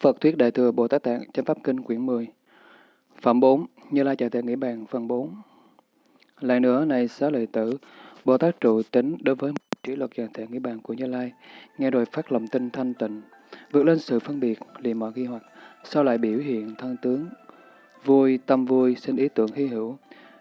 Phật Thuyết Đại Thừa Bồ Tát Tạng, Chánh Pháp Kinh quyển 10 Phẩm 4 Như Lai Chạy Thể Nghĩ Bàn, phần 4 Lại nữa, này xá lợi tử, Bồ Tát trụ tính đối với trí luật Chạy thể nghĩ bàn của Như Lai, nghe rồi phát lòng tin thanh tịnh, vượt lên sự phân biệt, liền mọi ghi hoặc, sau lại biểu hiện thân tướng, vui, tâm vui, sinh ý tưởng hy hữu.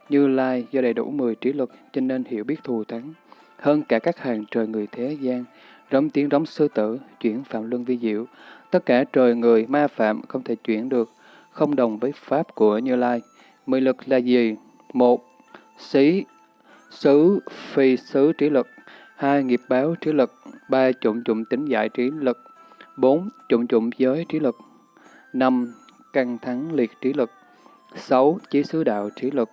Như Lai do đầy đủ 10 trí luật, cho nên hiểu biết thù thắng. Hơn cả các hàng trời người thế gian, rống tiếng rống sư tử, chuyển phạm luân vi diệu Tất cả trời người ma phạm không thể chuyển được, không đồng với pháp của Như Lai. Mười lực là gì? Một, xí, xứ, phi xứ trí lực. Hai, nghiệp báo trí lực. Ba, trụng trụng tính giải trí lực. Bốn, trụng trụng giới trí lực. Năm, căng thắng liệt trí lực. Sáu, chí xứ đạo trí lực.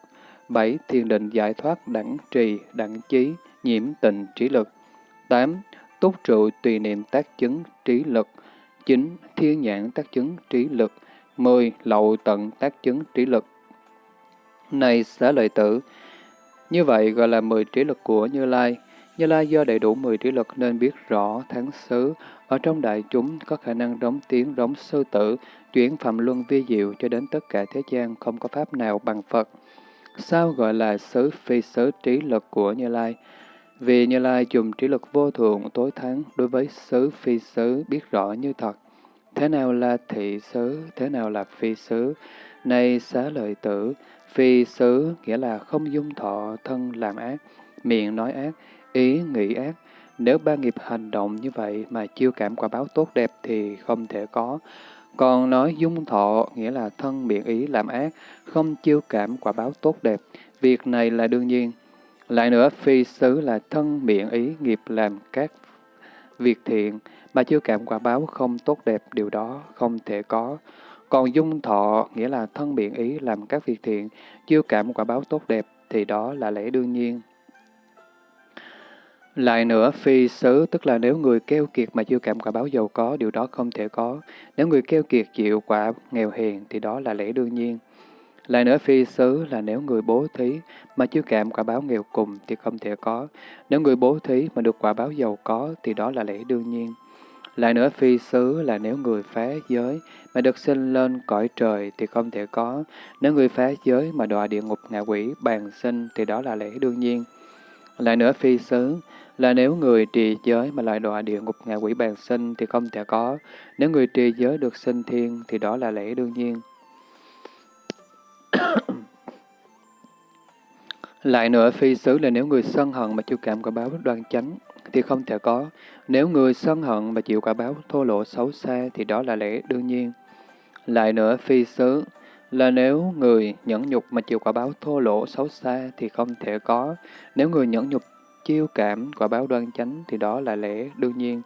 Bảy, thiền định giải thoát đẳng trì, đẳng chí, nhiễm tình trí lực. Tám, túc trụ tùy niệm tác chứng trí lực. 9. Thiên nhãn tác chứng trí lực 10. Lậu tận tác chứng trí lực Này xá lợi tử, như vậy gọi là 10 trí lực của Như Lai. Như Lai do đầy đủ 10 trí lực nên biết rõ tháng xứ, ở trong đại chúng có khả năng đóng tiếng đóng sư tử, chuyển phạm luân vi diệu cho đến tất cả thế gian không có pháp nào bằng Phật. Sao gọi là xứ phi xứ trí lực của Như Lai? Vì Như Lai dùng trí lực vô thượng tối thắng đối với xứ phi xứ biết rõ như thật. Thế nào là thị xứ, thế nào là phi xứ? Này xá lợi tử, phi xứ nghĩa là không dung thọ thân làm ác, miệng nói ác, ý nghĩ ác. Nếu ba nghiệp hành động như vậy mà chiêu cảm quả báo tốt đẹp thì không thể có. Còn nói dung thọ nghĩa là thân miệng ý làm ác, không chiêu cảm quả báo tốt đẹp. Việc này là đương nhiên. Lại nữa, phi xứ là thân miệng ý nghiệp làm các việc thiện, mà chưa cảm quả báo không tốt đẹp, điều đó không thể có. Còn dung thọ, nghĩa là thân miệng ý làm các việc thiện, chưa cảm quả báo tốt đẹp, thì đó là lẽ đương nhiên. Lại nữa, phi xứ, tức là nếu người keo kiệt mà chưa cảm quả báo giàu có, điều đó không thể có. Nếu người keo kiệt chịu quả nghèo hèn, thì đó là lẽ đương nhiên. Lại nữa phi xứ là nếu người bố thí mà chưa cảm quả báo nghèo cùng thì không thể có. Nếu người bố thí mà được quả báo giàu có thì đó là lẽ đương nhiên. Lại nữa phi xứ là nếu người phá giới mà được sinh lên cõi trời thì không thể có. Nếu người phá giới mà đọa địa ngục ngạ quỷ bàn sinh thì đó là lẽ đương nhiên. Lại nữa phi xứ là nếu người trì giới mà lại đọa địa ngục ngạ quỷ bàn sinh thì không thể có. Nếu người trì giới được sinh thiên thì đó là lẽ đương nhiên. Lại nữa, phi xứ là nếu người sân hận mà chịu cảm quả báo đoan chánh, thì không thể có. Nếu người sân hận mà chịu quả báo thô lỗ xấu xa, thì đó là lẽ đương nhiên. Lại nữa, phi xứ là nếu người nhẫn nhục mà chịu quả báo thô lỗ xấu xa thì không thể có. Nếu người nhẫn nhục chiêu cảm quả báo đoan chánh thì đó là lẽ đương nhiên.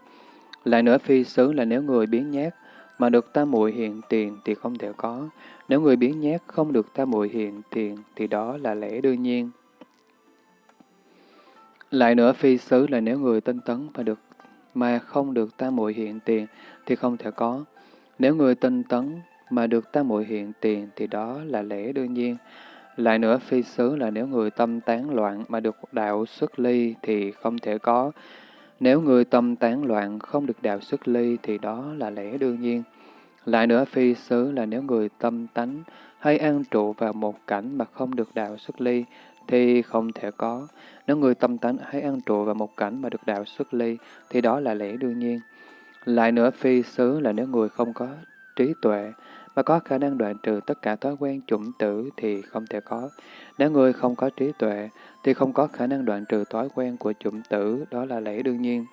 Lại nữa phi xứ là nếu người biến nhát mà được tam muội hiện tiền thì không thể có. Nếu người biến nhát không được tam muội hiện tiền thì đó là lẽ đương nhiên. Lại nữa, phi xứ là nếu người tinh tấn mà được, mà không được tam muội hiện tiền, thì không thể có. Nếu người tinh tấn mà được tam muội hiện tiền, thì đó là lẽ đương nhiên. Lại nữa, phi xứ là nếu người tâm tán loạn mà được đạo xuất ly, thì không thể có. Nếu người tâm tán loạn không được đạo xuất ly, thì đó là lẽ đương nhiên. Lại nữa phi xứ là nếu người tâm tánh hay an trụ vào một cảnh mà không được đạo xuất ly thì không thể có. Nếu người tâm tánh hay an trụ vào một cảnh mà được đạo xuất ly thì đó là lẽ đương nhiên. Lại nữa phi xứ là nếu người không có trí tuệ mà có khả năng đoạn trừ tất cả thói quen chủng tử thì không thể có. Nếu người không có trí tuệ thì không có khả năng đoạn trừ thói quen của chủng tử, đó là lẽ đương nhiên.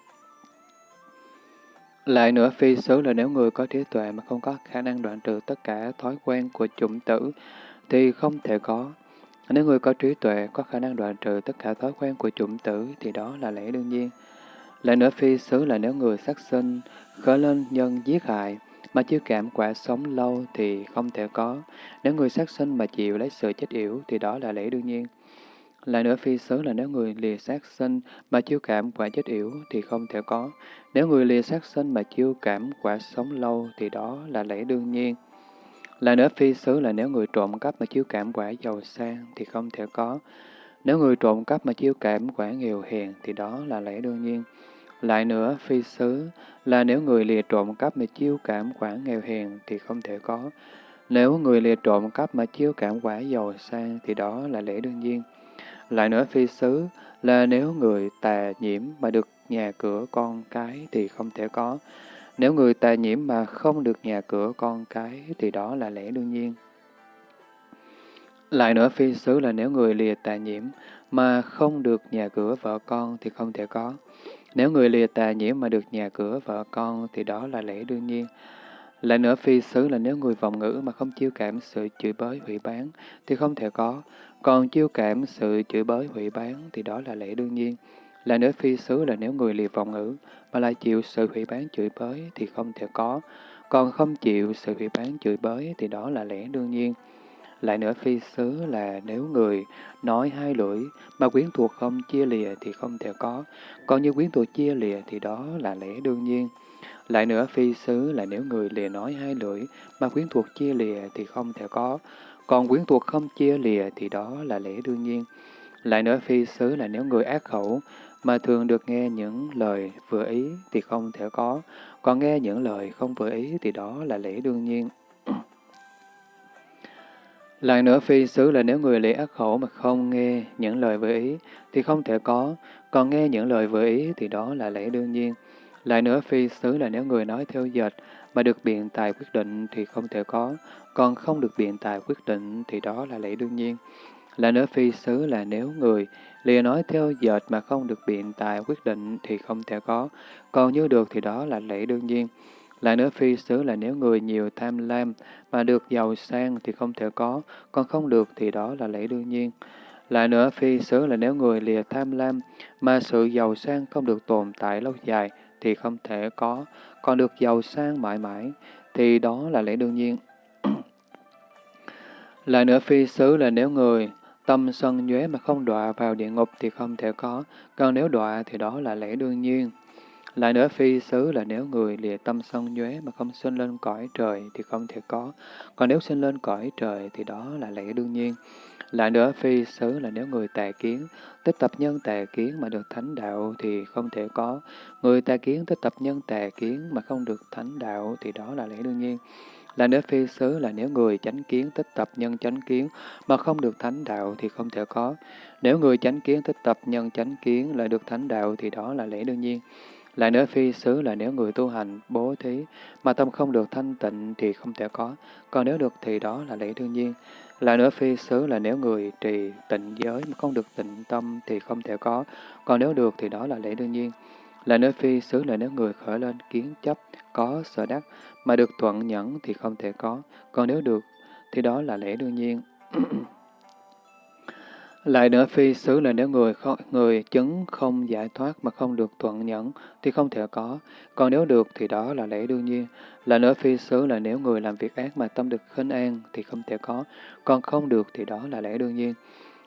Lại nữa, phi xứ là nếu người có trí tuệ mà không có khả năng đoạn trừ tất cả thói quen của chủng tử, thì không thể có. Nếu người có trí tuệ, có khả năng đoạn trừ tất cả thói quen của chủng tử, thì đó là lẽ đương nhiên. Lại nữa, phi xứ là nếu người sát sinh, khởi lên nhân giết hại, mà chưa cảm quả sống lâu thì không thể có. Nếu người sát sinh mà chịu lấy sự chết yểu, thì đó là lẽ đương nhiên. Lại nữa phi xứ là nếu người lìa sát sinh mà chiêu cảm quả chết yểu thì không thể có. Nếu người lìa sát sinh mà chiêu cảm quả sống lâu thì đó là lẽ đương nhiên. Lại nữa phi xứ là nếu người trộm cắp mà chiêu cảm quả giàu sang thì không thể có. Nếu người trộm cắp mà chiêu cảm quả nghèo hèn thì đó là lẽ đương nhiên. Lại nữa, phi xứ là nếu người lìa trộm cắp mà chiêu cảm quả nghèo hèn thì không thể có. Nếu người lìa trộm cắp mà chiêu cảm quả giàu sang thì đó là lẽ đương nhiên. Lại nữa, phi xứ là nếu người tà nhiễm mà được nhà cửa con cái thì không thể có. Nếu người tà nhiễm mà không được nhà cửa con cái thì đó là lẽ đương nhiên. Lại nữa phi xứ là nếu người lìa tà nhiễm mà không được nhà cửa vợ con thì không thể có. Nếu người lìa tà nhiễm mà được nhà cửa vợ con thì đó là lẽ đương nhiên. Lại nữa phi xứ là nếu người vọng ngữ mà không chiêu cảm sự chửi bới hủy bán thì không thể có. Còn chiêu cảm sự chửi bới hủy bán thì đó là lẽ đương nhiên. Lại nữa phi xứ là nếu người liệt vọng ngữ mà lại chịu sự hủy bán chửi bới thì không thể có. Còn không chịu sự hủy bán chửi bới thì đó là lẽ đương nhiên. Lại nữa phi xứ là nếu người nói hai lưỡi mà quyến thuộc không chia lìa thì không thể có, còn như quyến thuộc chia lìa thì đó là lẽ đương nhiên. Lại nữa phi xứ là nếu người lìa nói hai lưỡi mà quyến thuộc chia lìa thì không thể có, còn quyến thuộc không chia lìa thì đó là lẽ đương nhiên. Lại nữa phi xứ là nếu người ác khẩu mà thường được nghe những lời vừa ý thì không thể có, còn nghe những lời không vừa ý thì đó là lẽ đương nhiên. Lại nữa phi xứ là nếu người lìa ác khẩu mà không nghe những lời vừa ý thì không thể có, còn nghe những lời vừa ý thì đó là lẽ đương nhiên. Lại nữa phi xứ là nếu người nói theo dệt mà được biện tài quyết định thì không thể có, còn không được biện tài quyết định thì đó là lẽ đương nhiên. Lại nữa phi xứ là nếu người lìa nói theo dệt mà không được biện tài quyết định thì không thể có, còn như được thì đó là lẽ đương nhiên. Lại nữa phi xứ là nếu người nhiều tham lam mà được giàu sang thì không thể có, còn không được thì đó là lẽ đương nhiên. Lại nữa phi xứ là nếu người lìa tham lam mà sự giàu sang không được tồn tại lâu dài thì không thể có, còn được giàu sang mãi mãi thì đó là lẽ đương nhiên. Lại nữa phi xứ là nếu người tâm sân nhuế mà không đọa vào địa ngục thì không thể có, còn nếu đọa thì đó là lẽ đương nhiên. Lại nữa phi xứ là nếu người lìa tâm sân nhuế mà không sinh lên cõi trời thì không thể có, còn nếu sinh lên cõi trời thì đó là lẽ đương nhiên. Lại nữa phi xứ là nếu người tà kiến, tích tập nhân tà kiến mà được thánh đạo thì không thể có. Người tà kiến tích tập nhân tà kiến mà không được thánh đạo thì đó là lẽ đương nhiên. Là nếu phi xứ là nếu người chánh kiến tích tập nhân chánh kiến mà không được thánh đạo thì không thể có. Nếu người chánh kiến tích tập nhân chánh kiến lại được thánh đạo thì đó là lẽ đương nhiên. Lại nữa phi xứ là nếu người tu hành, bố thí, mà tâm không được thanh tịnh thì không thể có, còn nếu được thì đó là lẽ đương nhiên. Lại nữa phi xứ là nếu người trì tịnh giới mà không được tịnh tâm thì không thể có, còn nếu được thì đó là lẽ đương nhiên. Lại nữa phi xứ là nếu người khởi lên kiến chấp, có sở đắc, mà được thuận nhẫn thì không thể có, còn nếu được thì đó là lẽ đương nhiên. Lại nữa phi xứ là nếu người người chứng không giải thoát mà không được thuận nhẫn thì không thể có, còn nếu được thì đó là lẽ đương nhiên. Lại nữa phi xứ là nếu người làm việc ác mà tâm được khinh an thì không thể có, còn không được thì đó là lẽ đương nhiên.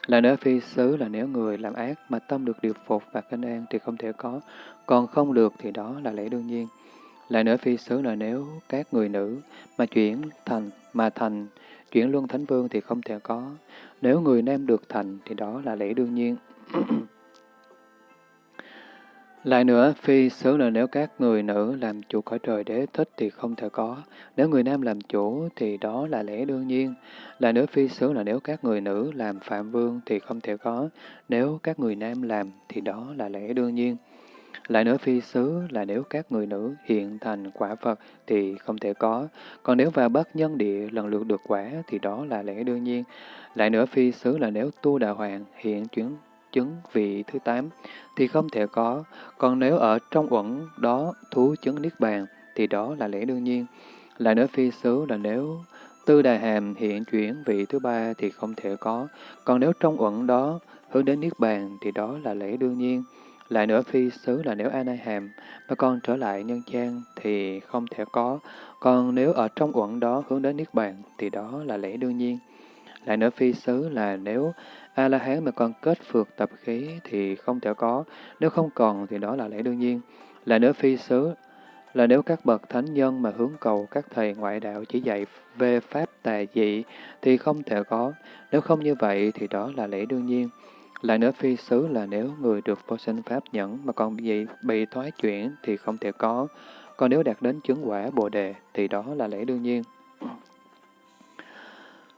Lại nữa phi xứ là nếu người làm ác mà tâm được điều phục và khinh an thì không thể có, còn không được thì đó là lẽ đương nhiên. Lại nữa phi xứ là nếu các người nữ mà chuyển thành mà thành chuyển luân thánh vương thì không thể có. Nếu người nam được thành thì đó là lẽ đương nhiên. Lại nữa, phi xứ là nếu các người nữ làm chủ cõi trời đế thích thì không thể có. Nếu người nam làm chủ thì đó là lẽ đương nhiên. Lại nữa, phi xứ là nếu các người nữ làm phạm vương thì không thể có. Nếu các người nam làm thì đó là lẽ đương nhiên. Lại nữa phi xứ là nếu các người nữ hiện thành quả Phật thì không thể có, còn nếu vào bất nhân địa lần lượt được quả thì đó là lẽ đương nhiên. Lại nữa phi xứ là nếu tu đà hoàng hiện chuyển chứng vị thứ tám thì không thể có, còn nếu ở trong uẩn đó thú chứng niết bàn thì đó là lẽ đương nhiên. Lại nữa phi xứ là nếu tư đà hàm hiện chuyển vị thứ ba thì không thể có, còn nếu trong uẩn đó hướng đến niết bàn thì đó là lẽ đương nhiên. Lại nữa phi xứ là nếu A Hàm mà con trở lại nhân gian thì không thể có, còn nếu ở trong uẩn đó hướng đến Niết Bàn thì đó là lẽ đương nhiên. Lại nữa phi xứ là nếu A-la-hán mà con kết phượt tập khí thì không thể có, nếu không còn thì đó là lẽ đương nhiên. Lại nữa phi xứ là nếu các bậc thánh nhân mà hướng cầu các thầy ngoại đạo chỉ dạy về pháp tà dị thì không thể có, nếu không như vậy thì đó là lẽ đương nhiên. Lại nữa phi xứ là nếu người được vô sinh pháp nhẫn mà còn bị, bị thoái chuyển thì không thể có. Còn nếu đạt đến chứng quả Bồ Đề thì đó là lẽ đương nhiên.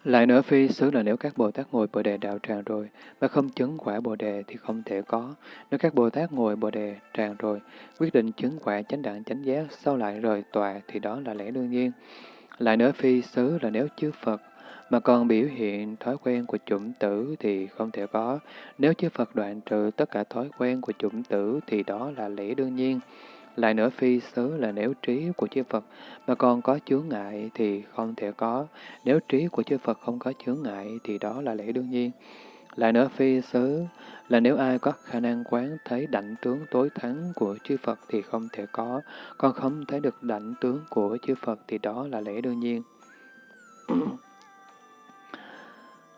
Lại nữa phi xứ là nếu các Bồ Tát ngồi Bồ Đề đạo tràng rồi mà không chứng quả Bồ Đề thì không thể có. Nếu các Bồ Tát ngồi Bồ Đề tràng rồi, quyết định chứng quả chánh đẳng chánh giác sau lại rời tòa thì đó là lẽ đương nhiên. Lại nữa phi xứ là nếu chư Phật mà còn biểu hiện thói quen của chủng tử thì không thể có. Nếu chư Phật đoạn trừ tất cả thói quen của chủng tử thì đó là lẽ đương nhiên. Lại nữa phi xứ là nếu trí của chư Phật mà còn có chướng ngại thì không thể có. Nếu trí của chư Phật không có chướng ngại thì đó là lẽ đương nhiên. Lại nữa phi xứ là nếu ai có khả năng quán thấy đảnh tướng tối thắng của chư Phật thì không thể có. Còn không thấy được đảnh tướng của chư Phật thì đó là lẽ đương nhiên.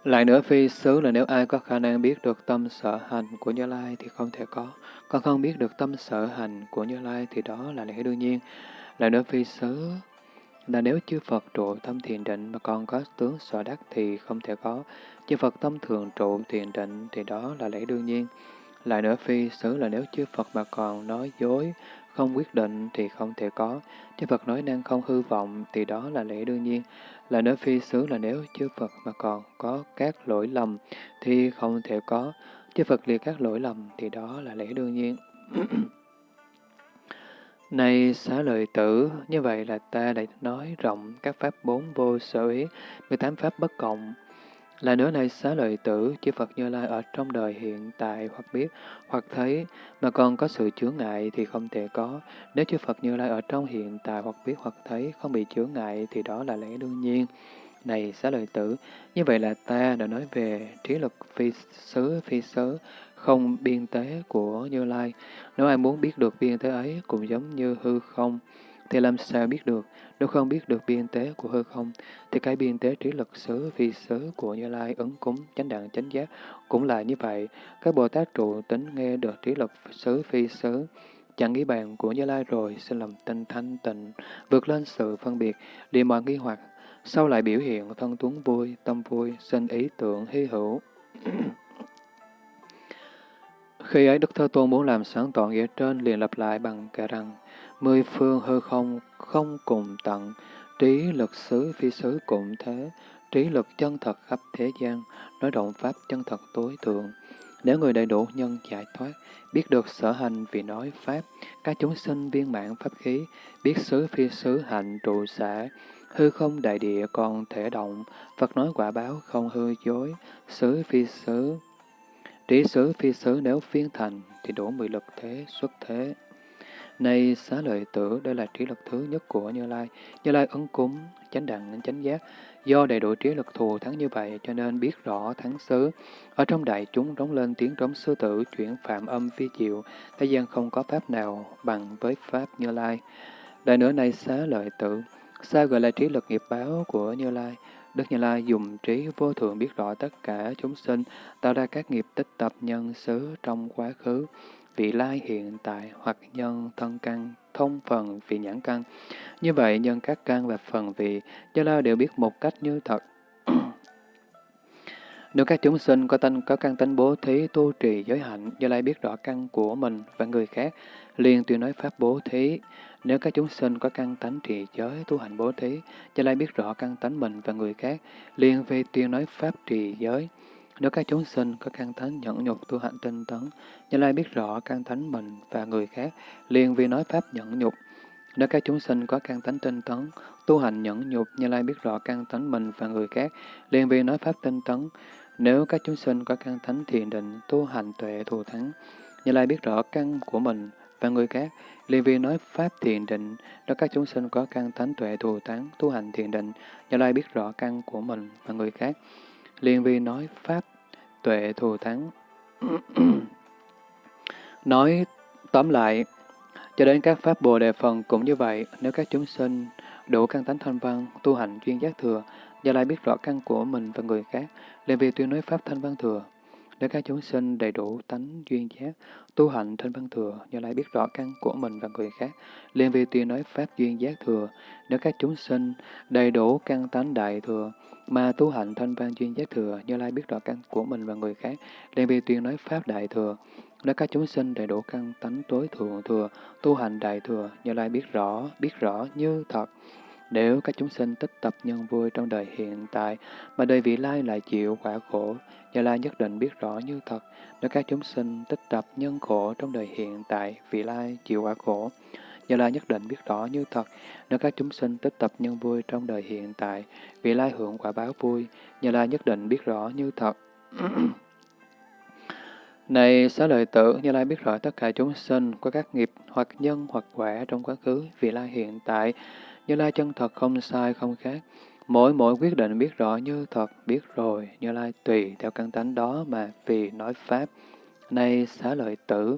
Lại nữa phi xứ là nếu ai có khả năng biết được tâm sở hành của Như Lai thì không thể có. Còn không biết được tâm sở hành của Như Lai thì đó là lẽ đương nhiên. Lại nữa phi xứ là nếu chư Phật trụ tâm thiền định mà còn có tướng sở đắc thì không thể có. Chư Phật tâm thường trụ thiền định thì đó là lẽ đương nhiên. Lại nữa phi xứ là nếu chư Phật mà còn nói dối, không quyết định thì không thể có. Chư Phật nói năng không hư vọng thì đó là lẽ đương nhiên. Là nơi phi xứ là nếu chư Phật mà còn có các lỗi lầm thì không thể có. Chư Phật liệt các lỗi lầm thì đó là lẽ đương nhiên. Này xá lợi tử, như vậy là ta đã nói rộng các pháp bốn vô sở ý, 18 pháp bất cộng, là nữa này xá lợi tử, chư Phật Như Lai ở trong đời hiện tại hoặc biết, hoặc thấy, mà còn có sự chướng ngại thì không thể có. Nếu chư Phật Như Lai ở trong hiện tại hoặc biết hoặc thấy, không bị chướng ngại thì đó là lẽ đương nhiên. Này xá lợi tử, như vậy là ta đã nói về trí lực phi xứ, phi xứ, không biên tế của Như Lai. Nếu ai muốn biết được biên tế ấy cũng giống như hư không, thì làm sao biết được? Nếu không biết được biên tế của hư không, thì cái biên tế trí lực xứ, phi xứ của Như Lai, ứng cúng, chánh đẳng, chánh giác cũng là như vậy. Các Bồ Tát trụ tính nghe được trí lực xứ, phi xứ, chẳng nghĩ bàn của Như Lai rồi, xin làm tinh thanh tịnh, vượt lên sự phân biệt, đi mọi nghi hoặc, sau lại biểu hiện thân tuấn vui, tâm vui, sinh ý tưởng hy hữu. Khi ấy Đức Thế Tôn muốn làm sáng tỏ nghĩa trên liền lặp lại bằng kẻ rằng Mười phương hư không không cùng tận, trí lực xứ phi xứ cũng thế, trí lực chân thật khắp thế gian, nói động pháp chân thật tối thượng. Nếu người đầy đủ nhân giải thoát, biết được sở hành vì nói pháp, các chúng sinh viên mãn pháp khí, biết xứ phi xứ hạnh trụ xã, hư không đại địa còn thể động, Phật nói quả báo không hư dối, xứ phi xứ. Trí xứ phi xứ nếu phiên thành thì đủ mười lực thế xuất thế. Này xá lợi tử, đây là trí lực thứ nhất của Như Lai. Như Lai ứng cúng, chánh đẳng, chánh giác. Do đầy đủ trí lực thù thắng như vậy, cho nên biết rõ thắng xứ. Ở trong đại chúng rống lên tiếng trống sư tử, chuyển phạm âm phi diệu. Thế gian không có pháp nào bằng với pháp Như Lai. Đại nữa này xá lợi tử, sao gọi là trí lực nghiệp báo của Như Lai? Đức Như Lai dùng trí vô thượng biết rõ tất cả chúng sinh, tạo ra các nghiệp tích tập nhân xứ trong quá khứ, vị lai hiện tại hoặc nhân thân căn, thông phần vị nhãn căn. Như vậy, nhân các căn và phần vị, do lai đều biết một cách như thật. Nếu các chúng sinh có tánh có căn tánh bố thí tu trì giới hạnh, do Lai biết rõ căn của mình và người khác, liền tuyên nói pháp bố thí. Nếu các chúng sinh có căn tánh trì giới tu hành bố thí, do Lai biết rõ căn tánh mình và người khác, liền về tuyên nói pháp trì giới. Nếu các chúng sinh có căn thánh nhẫn nhục tu hạnh tinh tấn, Như Lai biết rõ căn thánh mình và người khác, liền vì nói pháp nhẫn nhục. Nếu các chúng sinh có căn tánh tinh tấn, tu hành nhẫn nhục, Như Lai biết rõ căn tánh mình và người khác, liền vì nói pháp tinh tấn. Nếu các chúng sinh có căn thánh thiền định, tu hành tuệ thù thắng, Như Lai biết rõ căn của mình và người khác, liền vì nói pháp thiền định. Nếu các chúng sinh có căn thánh tuệ thù thắng, tu hành thiền định, Như Lai biết rõ căn của mình và người khác, Liên vi nói Pháp tuệ thù thắng. nói tóm lại, cho đến các Pháp Bồ Đề Phần cũng như vậy, nếu các chúng sinh đủ căn tánh thanh văn, tu hành chuyên giác thừa, Gia Lai biết rõ căn của mình và người khác, Liên Vi tuyên nói Pháp thanh văn thừa để các chúng sinh đầy đủ tánh duyên giác, tu hành trên văn thừa, như lại biết rõ căn của mình và người khác, liên vi tuyên nói pháp duyên giác thừa, nếu các chúng sinh đầy đủ căn tánh đại thừa, mà tu hành thanh văn duyên giác thừa, như lai biết rõ căn của mình và người khác, liên vi tuyên nói pháp đại thừa, nếu các chúng sinh đầy đủ căn tánh tối thượng thừa, tu hành đại thừa, như lai biết rõ, biết rõ như thật, nếu các chúng sinh tích tập nhân vui trong đời hiện tại, mà đời vị lai lại chịu quả khổ, Như Lai nhất định biết rõ như thật. Nếu các chúng sinh tích tập nhân khổ trong đời hiện tại, vị lai chịu quả khổ, Như Lai nhất định biết rõ như thật. Nếu các chúng sinh tích tập nhân vui trong đời hiện tại, vị lai hưởng quả báo vui, Như Lai nhất định biết rõ như thật. Này xá lợi tử, Như Lai biết rõ tất cả chúng sinh có các nghiệp hoặc nhân hoặc quả trong quá khứ, vị lai hiện tại, như Lai chân thật không sai không khác. Mỗi mỗi quyết định biết rõ như thật, biết rồi, Như Lai tùy theo căn tánh đó mà vì nói Pháp. nay xá lợi tử,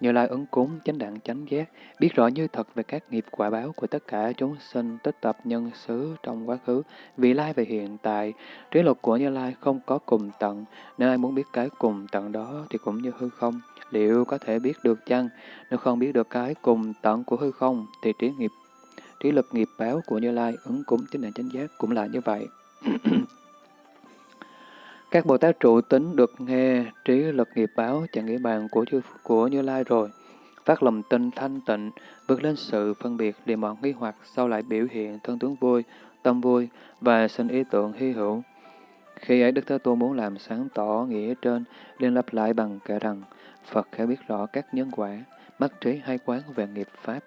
Như Lai ứng cúng, chánh đẳng chánh giác, biết rõ như thật về các nghiệp quả báo của tất cả chúng sinh tích tập nhân xứ trong quá khứ, vị lai về hiện tại. Trí luật của Như Lai không có cùng tận, nếu ai muốn biết cái cùng tận đó thì cũng như hư không. Liệu có thể biết được chăng? Nếu không biết được cái cùng tận của hư không, thì trí nghiệp trí lực nghiệp báo của Như Lai ứng cúng chính định chánh giác cũng là như vậy. Các Bồ Tát trụ tính được nghe trí lực nghiệp báo chẳng nghĩa bàn của chư của Như Lai rồi, phát lòng tin thanh tịnh, vượt lên sự phân biệt để mọi nghi hoặc sau lại biểu hiện thân tướng vui, tâm vui và sinh ý tưởng hy hữu. Khi ấy Đức Thế Tôn muốn làm sáng tỏ nghĩa trên, liên lập lại bằng kể rằng, Phật khẽ biết rõ các nhân quả, mắt trí hay quán về nghiệp Pháp,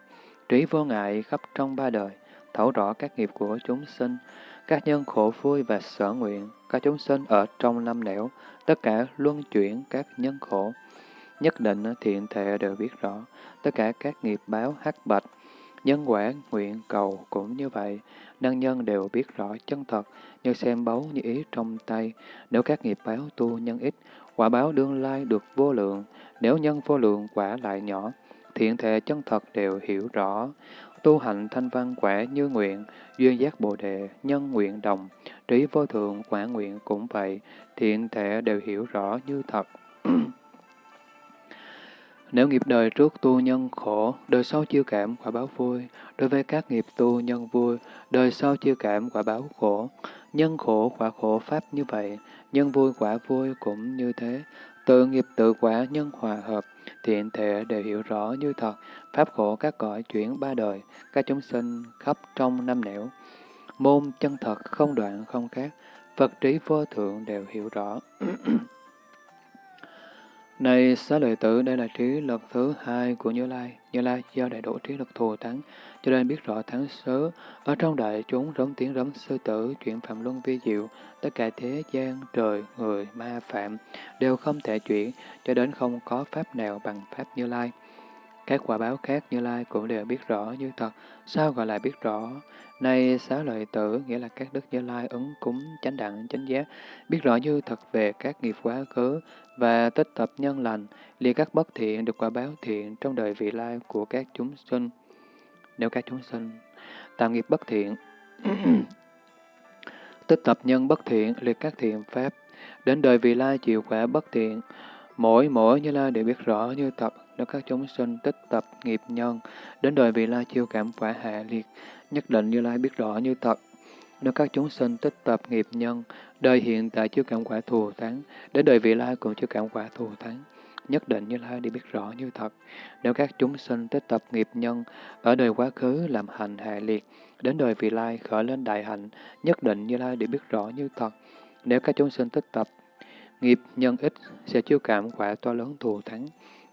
trí vô ngại khắp trong ba đời, thấu rõ các nghiệp của chúng sinh, các nhân khổ vui và sở nguyện, các chúng sinh ở trong năm nẻo, tất cả luân chuyển các nhân khổ. Nhất định thiện thệ đều biết rõ, tất cả các nghiệp báo hắc bạch, nhân quả nguyện cầu cũng như vậy, năng nhân đều biết rõ chân thật, như xem báu như ý trong tay. Nếu các nghiệp báo tu nhân ít, quả báo đương lai được vô lượng, nếu nhân vô lượng quả lại nhỏ, thiện thể chân thật đều hiểu rõ, tu hành thanh văn quả như nguyện, duyên giác bồ đề, nhân nguyện đồng, trí vô thượng quả nguyện cũng vậy, thiện thể đều hiểu rõ như thật. Nếu nghiệp đời trước tu nhân khổ, đời sau chiêu cảm quả báo vui. Đối với các nghiệp tu nhân vui, đời sau chiêu cảm quả báo khổ. Nhân khổ quả khổ pháp như vậy, nhân vui quả vui cũng như thế. Tự nghiệp tự quả nhân hòa hợp, thiện thể đều hiểu rõ như thật, pháp khổ các cõi chuyển ba đời, các chúng sinh khắp trong năm nẻo. Môn chân thật không đoạn không khác, Phật trí vô thượng đều hiểu rõ. Này xá lợi tử, đây là trí lực thứ hai của Như Lai. Như Lai do đầy đủ trí lực thù thắng, cho nên biết rõ thắng sớ. Ở trong đại chúng rống tiếng rống sư tử, chuyện phạm luân vi diệu, tất cả thế gian, trời, người, ma, phạm, đều không thể chuyển, cho đến không có pháp nào bằng pháp Như Lai. Các quả báo khác Như Lai cũng đều biết rõ như thật. Sao gọi là biết rõ? Này xá lợi tử, nghĩa là các đức Như Lai ứng cúng chánh đẳng chánh giác, biết rõ như thật về các nghiệp quá khứ và tích tập nhân lành, liệt các bất thiện được quả báo thiện trong đời vị lai của các chúng sinh. Nếu các chúng sinh tạo nghiệp bất thiện, tích tập nhân bất thiện, liệt các thiện pháp, đến đời vị lai chịu quả bất thiện, mỗi mỗi Như Lai đều biết rõ như thật, nếu các chúng sinh tích tập nghiệp nhân, đến đời vị lai chiêu cảm quả hạ liệt, nhất định Như Lai biết rõ như thật. Nếu các chúng sinh tích tập nghiệp nhân, đời hiện tại chưa cảm quả thù thắng, đến đời vị lai cũng chưa cảm quả thù thắng. Nhất định Như Lai đi biết rõ như thật. Nếu các chúng sinh tích tập nghiệp nhân, ở đời quá khứ làm hành hạ liệt, đến đời vị lai khởi lên đại hạnh, nhất định Như Lai đi biết rõ như thật. Nếu các chúng sinh tích tập nghiệp nhân ít, sẽ chiêu cảm quả to lớn thù thắng.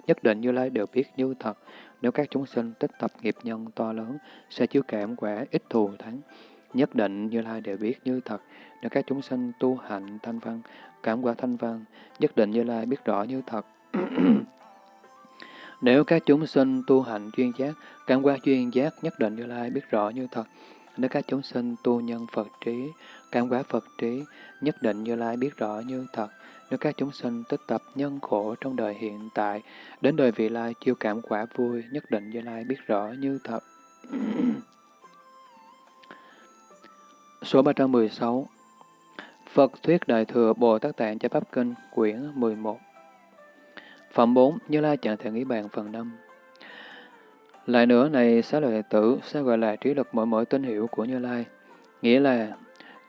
Nhất định Như Lai đều biết như thật. Nếu các chúng sinh tích tập nghiệp nhân to lớn, sẽ chứa cảm quả ít thù thắng. Nhất định Như Lai đều biết như thật. Nếu các chúng sinh tu hạnh thanh văn, cảm quả thanh văn, nhất định Như Lai biết rõ như thật. Nếu các chúng sinh tu hạnh chuyên giác, cảm quả chuyên giác, nhất định Như Lai biết rõ như thật. Nếu các chúng sinh tu nhân Phật trí, cảm quả Phật trí, nhất định Như Lai biết rõ như thật. Nếu các chúng sinh tích tập nhân khổ trong đời hiện tại, đến đời vị lai chiêu cảm quả vui, nhất định Như Lai biết rõ như thật. Số 316 Phật Thuyết Đại Thừa Bồ Tát Tạng Chánh Pháp Kinh quyển 11 Phẩm 4 Như Lai Trạng Thể Nghĩ Bàn phần 5 Lại nữa này xá lợi tử sẽ gọi là trí lực mỗi mỗi tín hiệu của Như Lai? Nghĩa là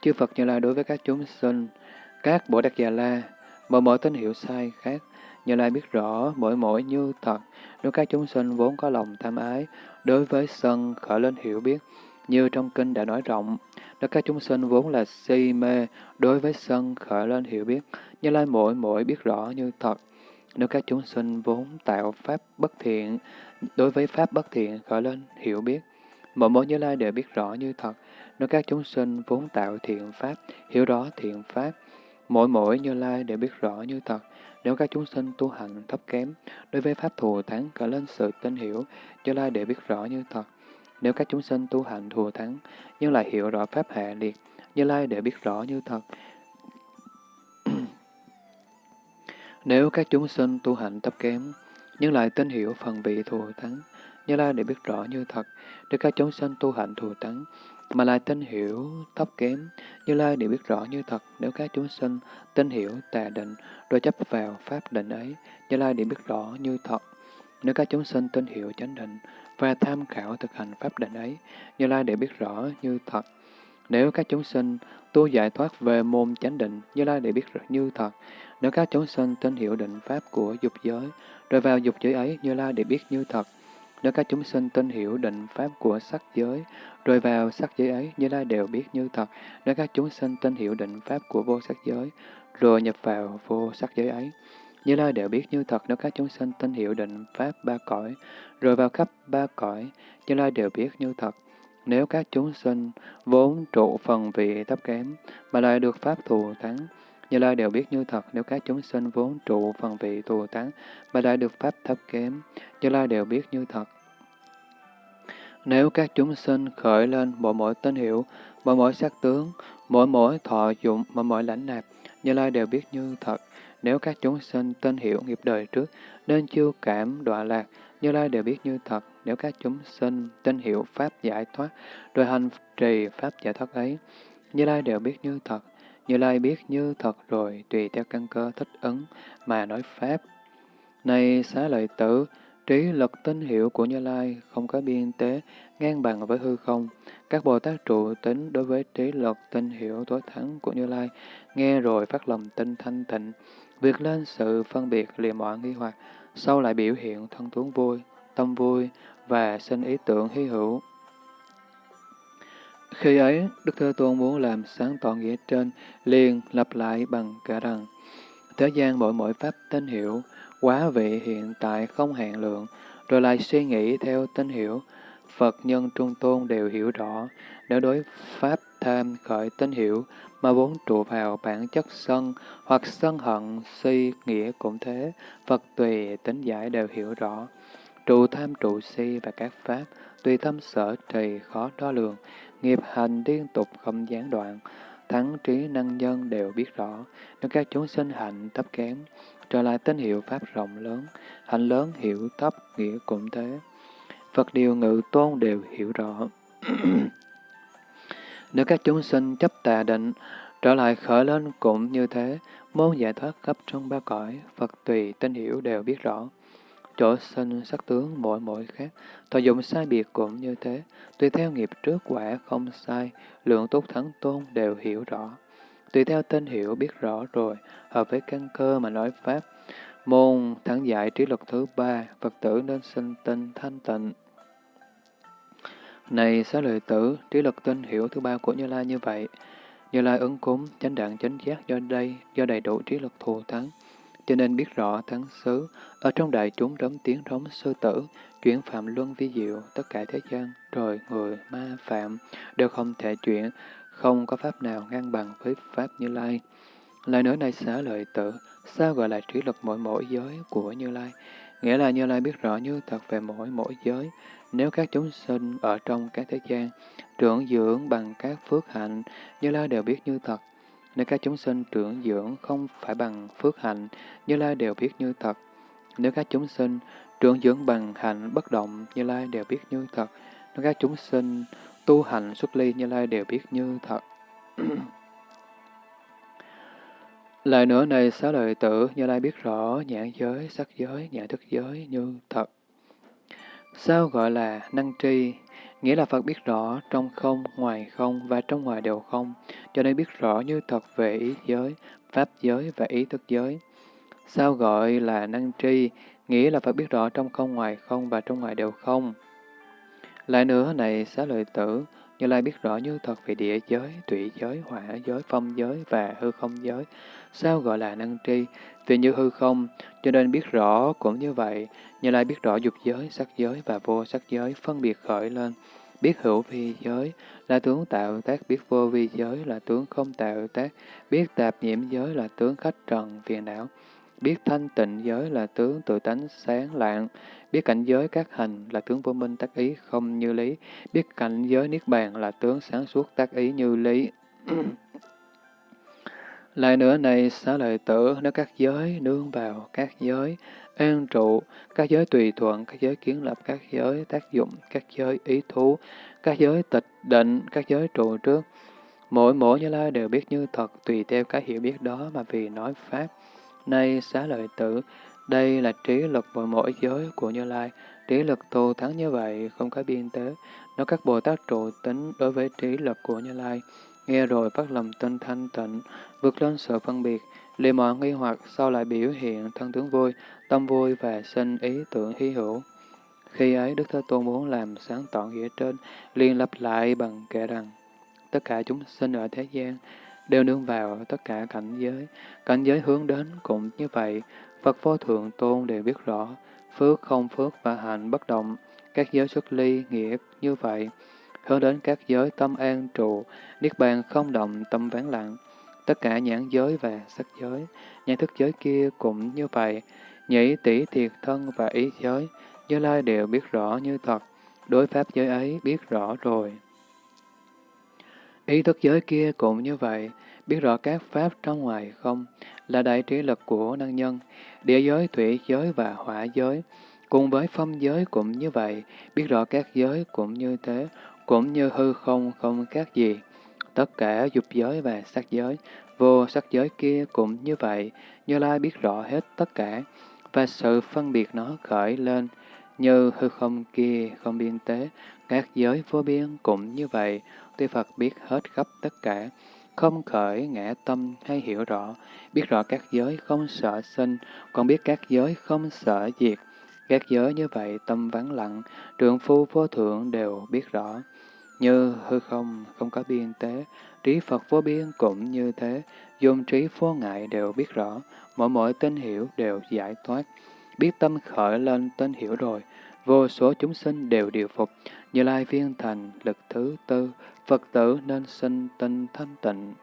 chư Phật Như Lai đối với các chúng sinh, các Bồ Tát Già La, mỗi mỗi tín hiệu sai khác, Như Lai biết rõ mỗi mỗi như thật, nếu các chúng sinh vốn có lòng tham ái, đối với sân khởi lên hiểu biết, như trong kinh đã nói rộng, nếu các chúng sinh vốn là si mê, đối với sân khởi lên hiểu biết, Như Lai mỗi mỗi biết rõ như thật. Nếu các chúng sinh vốn tạo pháp bất thiện, đối với pháp bất thiện khởi lên hiểu biết, mỗi mỗi Như Lai đều biết rõ như thật. Nếu các chúng sinh vốn tạo thiện pháp, hiểu rõ thiện pháp, mỗi mỗi Như Lai đều biết rõ như thật. Nếu các chúng sinh tu hành thấp kém, đối với pháp thù thắng cả lên sự tin hiểu, Như Lai đều biết rõ như thật. Nếu các chúng sinh tu hành thù thắng, nhưng lại hiểu rõ pháp hạ liệt, Như Lai để biết rõ như thật. Nếu các chúng sinh tu hành thấp kém, nhưng lại tin hiểu phần vị thù thắng, Như Lai để biết rõ như thật. Nếu các chúng sinh tu hành thù thắng, mà lại tin hiểu thấp kém, Như Lai để biết rõ như thật. Nếu các chúng sinh tin hiểu tà định, rồi chấp vào pháp định ấy, Như Lai để biết rõ như thật. Nếu các chúng sinh tin hiểu chánh định, và tham khảo thực hành pháp định ấy, Như Lai để biết rõ như thật. Nếu các chúng sinh tu giải thoát về môn chánh định, Như Lai để biết như thật. Nếu các chúng sinh tin hiểu định pháp của dục giới, rồi vào dục giới ấy, Như Lai để biết như thật. Nếu các chúng sinh tin hiểu định pháp của sắc giới, rồi vào sắc giới ấy, Như Lai đều biết như thật. Nếu các chúng sinh tin hiểu định pháp của vô sắc giới, rồi nhập vào vô sắc giới ấy, như Lai đều biết như thật nếu các chúng sinh tin hiểu định Pháp ba cõi, rồi vào khắp ba cõi, Như Lai đều biết như thật. Nếu các chúng sinh vốn trụ phần vị thấp kém, mà lại được Pháp thù thắng, như Lai đều biết như thật nếu các chúng sinh vốn trụ phần vị tù tán mà lại được Pháp thấp kém, Như Lai đều biết như thật. Nếu các chúng sinh khởi lên mỗi mỗi tên hiệu mỗi mỗi sắc tướng, mỗi mỗi thọ dụng, mỗi mỗi lãnh nạp, Như Lai đều biết như thật. Nếu các chúng sinh tên hiểu nghiệp đời trước, nên chiêu cảm đọa lạc, Như Lai đều biết như thật. Nếu các chúng sinh tên hiểu Pháp giải thoát, rồi hành trì Pháp giải thoát ấy, Như Lai đều biết như thật. Như Lai biết như thật rồi, tùy theo căn cơ thích ứng mà nói Pháp. Này xá lợi tử, trí lực tinh hiệu của Như Lai không có biên tế, ngang bằng với hư không. Các Bồ Tát trụ tính đối với trí lực tinh hiệu tối thắng của Như Lai, nghe rồi phát lòng tinh thanh tịnh, Việc lên sự phân biệt liềm mọi nghi hoặc, sau lại biểu hiện thân tuấn vui, tâm vui và sinh ý tưởng hy hữu. Khi ấy, Đức Thế Tôn muốn làm sáng tỏ nghĩa trên, liền lặp lại bằng cả rằng, Thế gian mỗi mỗi pháp tín hiệu, quá vị hiện tại không hạn lượng, rồi lại suy nghĩ theo tín hiệu, Phật nhân trung tôn đều hiểu rõ, nếu đối pháp tham khởi tín hiệu mà vốn trụ vào bản chất sân, hoặc sân hận, si, nghĩa cũng thế, Phật tùy tính giải đều hiểu rõ. Trụ tham trụ si và các pháp, tùy tâm sở trì khó đo lường, nghiệp hành liên tục không gián đoạn, thắng trí năng nhân đều biết rõ, nếu các chúng sinh hạnh thấp kém, trở lại tín hiệu pháp rộng lớn, hạnh lớn hiểu thấp nghĩa cũng thế. Phật điều ngự tôn đều hiểu rõ. Nếu các chúng sinh chấp tà định, trở lại khởi lên cũng như thế, môn giải thoát khắp trong ba cõi, Phật tùy tín hiểu đều biết rõ. Chỗ sinh sắc tướng mỗi mỗi khác, thọ dụng sai biệt cũng như thế, tùy theo nghiệp trước quả không sai, lượng tốt thắng tôn đều hiểu rõ. Tùy theo tên hiểu biết rõ rồi, hợp với căn cơ mà nói Pháp. Môn thắng giải trí luật thứ ba, Phật tử nên sinh tinh thanh tịnh. Này xá lợi tử, trí lực tinh hiểu thứ ba của Như Lai như vậy. Như Lai ứng cúng, chánh đạn chánh giác do đây, do đầy đủ trí lực thù thắng. Cho nên biết rõ thắng xứ, ở trong đại chúng đóng tiếng rống sư tử, chuyển phạm luân vi diệu, tất cả thế gian, rồi người, ma, phạm, đều không thể chuyển, không có pháp nào ngang bằng với Pháp Như Lai. Lại nữa này xá lợi tử, sao gọi là trí lực mỗi mỗi giới của Như Lai? Nghĩa là Như Lai biết rõ như thật về mỗi mỗi giới, nếu các chúng sinh ở trong các thế gian, trưởng dưỡng bằng các phước hạnh, Như Lai đều biết như thật. Nếu các chúng sinh trưởng dưỡng không phải bằng phước hạnh, Như Lai đều biết như thật. Nếu các chúng sinh trưởng dưỡng bằng hạnh bất động, Như Lai đều biết như thật. Nếu các chúng sinh tu hành xuất ly, Như Lai đều biết như thật. Lại nữa này xá lợi tử, Như Lai biết rõ nhãn giới, sắc giới, nhãn thức giới như thật. Sao gọi là năng tri? Nghĩa là Phật biết rõ trong không, ngoài không và trong ngoài đều không, cho nên biết rõ như thật về ý giới, pháp giới và ý thức giới. Sao gọi là năng tri? Nghĩa là Phật biết rõ trong không, ngoài không và trong ngoài đều không. Lại nữa này xá lợi tử, Như Lai biết rõ như thật về địa giới, tụy giới, hỏa giới, phong giới và hư không giới. Sao gọi là năng tri? Vì như hư không, cho nên biết rõ cũng như vậy. Như Lai biết rõ dục giới, sắc giới và vô sắc giới phân biệt khởi lên. Biết hữu vi giới là tướng tạo tác, biết vô vi giới là tướng không tạo tác, biết tạp nhiễm giới là tướng khách trần phiền não, biết thanh tịnh giới là tướng tự tánh sáng lạng, biết cảnh giới các hành là tướng vô minh tác ý không như lý, biết cảnh giới niết bàn là tướng sáng suốt tác ý như lý. Lại nữa này, xá lợi tử, nếu các giới nương vào các giới, an trụ, các giới tùy thuận, các giới kiến lập, các giới tác dụng, các giới ý thú, các giới tịch định, các giới trụ trước. Mỗi mỗi Như Lai đều biết như thật tùy theo cái hiểu biết đó mà vì nói Pháp. Nay xá lợi tử, đây là trí lực mỗi mỗi giới của Như Lai. Trí lực thù thắng như vậy, không có biên tế. Nó các Bồ Tát trụ tính đối với trí lực của Như Lai. Nghe rồi phát lòng tinh thanh tịnh, vượt lên sự phân biệt, liền mọi nghi hoặc sau lại biểu hiện thân tướng vui, tâm vui và sinh ý tưởng hy hữu. Khi ấy Đức Thế Tôn muốn làm sáng tỏ nghĩa trên, liền lập lại bằng kệ rằng, tất cả chúng sinh ở thế gian đều nương vào tất cả cảnh giới, cảnh giới hướng đến cũng như vậy, Phật vô thượng tôn đều biết rõ, phước không phước và hạnh bất động, các giới xuất ly nghĩa như vậy, hướng đến các giới tâm an trụ, niết bàn không động tâm ván lặng, tất cả nhãn giới và sắc giới, nhãn thức giới kia cũng như vậy, nhĩ tỷ thiệt thân và ý giới, Như Lai đều biết rõ như thật, đối pháp giới ấy biết rõ rồi. Ý thức giới kia cũng như vậy, biết rõ các pháp trong ngoài không, là đại trí lực của năng nhân, địa giới, thủy giới và hỏa giới, cùng với phong giới cũng như vậy, biết rõ các giới cũng như thế, cũng như hư không không khác gì. Tất cả dục giới và sắc giới, vô sắc giới kia cũng như vậy, Như Lai biết rõ hết tất cả, và sự phân biệt nó khởi lên, như hư không kia không biên tế, các giới vô biên cũng như vậy, tuy Phật biết hết khắp tất cả, không khởi ngã tâm hay hiểu rõ, biết rõ các giới không sợ sinh, còn biết các giới không sợ diệt. Các giới như vậy tâm vắng lặng, trượng phu vô thượng đều biết rõ. Như hư không, không có biên tế, trí Phật vô biên cũng như thế, dùng trí vô ngại đều biết rõ, mỗi mỗi tên hiểu đều giải thoát. Biết tâm khởi lên tên hiểu rồi, vô số chúng sinh đều điều phục, như lai viên thành, lực thứ tư, Phật tử nên sinh tinh thanh tịnh.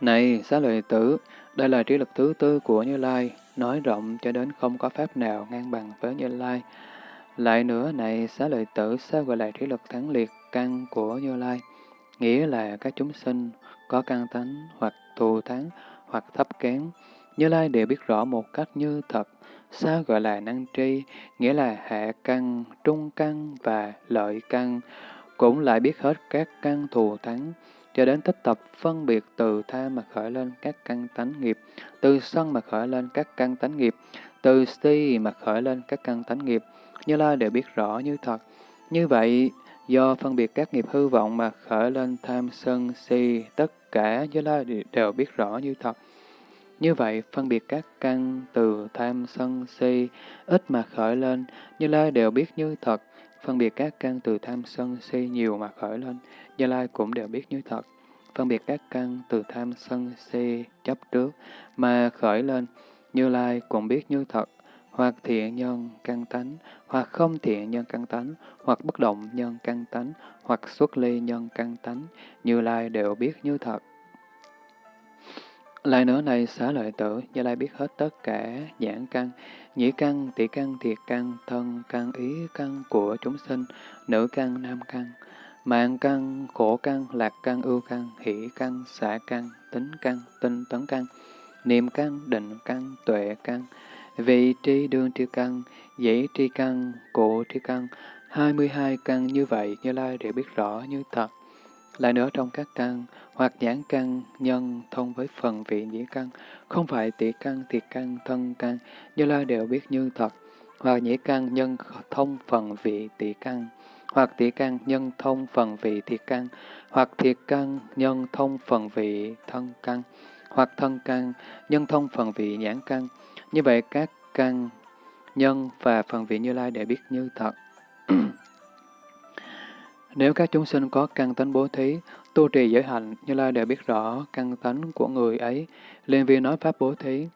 Này, xá lợi tử, đây là trí lực thứ tư của Như Lai, nói rộng cho đến không có pháp nào ngang bằng với Như Lai. Lại nữa, này, xá lợi tử, sao gọi là trí lực thắng liệt căn của Như Lai? Nghĩa là các chúng sinh có căn tánh hoặc thù thắng hoặc thấp kém. Như Lai đều biết rõ một cách như thật. Sao gọi là năng tri? Nghĩa là hạ căn, trung căn và lợi căn cũng lại biết hết các căn thù thắng, cho đến tích tập phân biệt từ tha mà khởi lên các căn tánh nghiệp, từ sân mà khởi lên các căn tánh nghiệp, từ si mà khởi lên các căn tánh nghiệp, như Lai đều biết rõ như thật. Như vậy, do phân biệt các nghiệp hư vọng mà khởi lên tham sân si, tất cả Như Lai đều biết rõ như thật. Như vậy, phân biệt các căn từ tham sân si, ít mà khởi lên, Như Lai đều biết như thật phân biệt các căn từ tham sân si nhiều mà khởi lên, Như Lai cũng đều biết như thật. Phân biệt các căn từ tham sân si chấp trước mà khởi lên, Như Lai cũng biết như thật, hoặc thiện nhân căn tánh, hoặc không thiện nhân căn tánh, hoặc bất động nhân căn tánh, hoặc xuất ly nhân căn tánh, Như Lai đều biết như thật. Lại nữa này xá lợi tử, Như Lai biết hết tất cả nhãn căn, nhĩ căn, tỷ căn, thiệt căn, thân căn, ý căn của chúng sinh, nữ căn, nam căn, mạng căn, khổ căn, lạc căn, ưu căn, hỷ căn, xả căn, tính căn, tinh tấn căn, niệm căn, định căn, tuệ căn, vị tri đương tri căn, dĩ tri căn, cụ tri căn, 22 căn như vậy Như Lai đều biết rõ như thật. Lại nữa trong các căn, hoặc nhãn căn, nhân thông với phần vị nhĩ căn, không phải tỷ căn, thiệt căn, thân căn, Như Lai đều biết như thật, hoặc nhĩ căn, nhân thông phần vị tỷ căn, hoặc tỷ căn, nhân thông phần vị thiệt căn, hoặc thiệt căn, nhân thông phần vị thân căn, hoặc thân căn, nhân thông phần vị nhãn căn. Như vậy các căn, nhân và phần vị Như Lai đều biết như thật. Nếu các chúng sinh có căn tánh bố thí, tu trì giới hạnh, Như Lai đều biết rõ căn tánh của người ấy, liền vì nói pháp bố thí.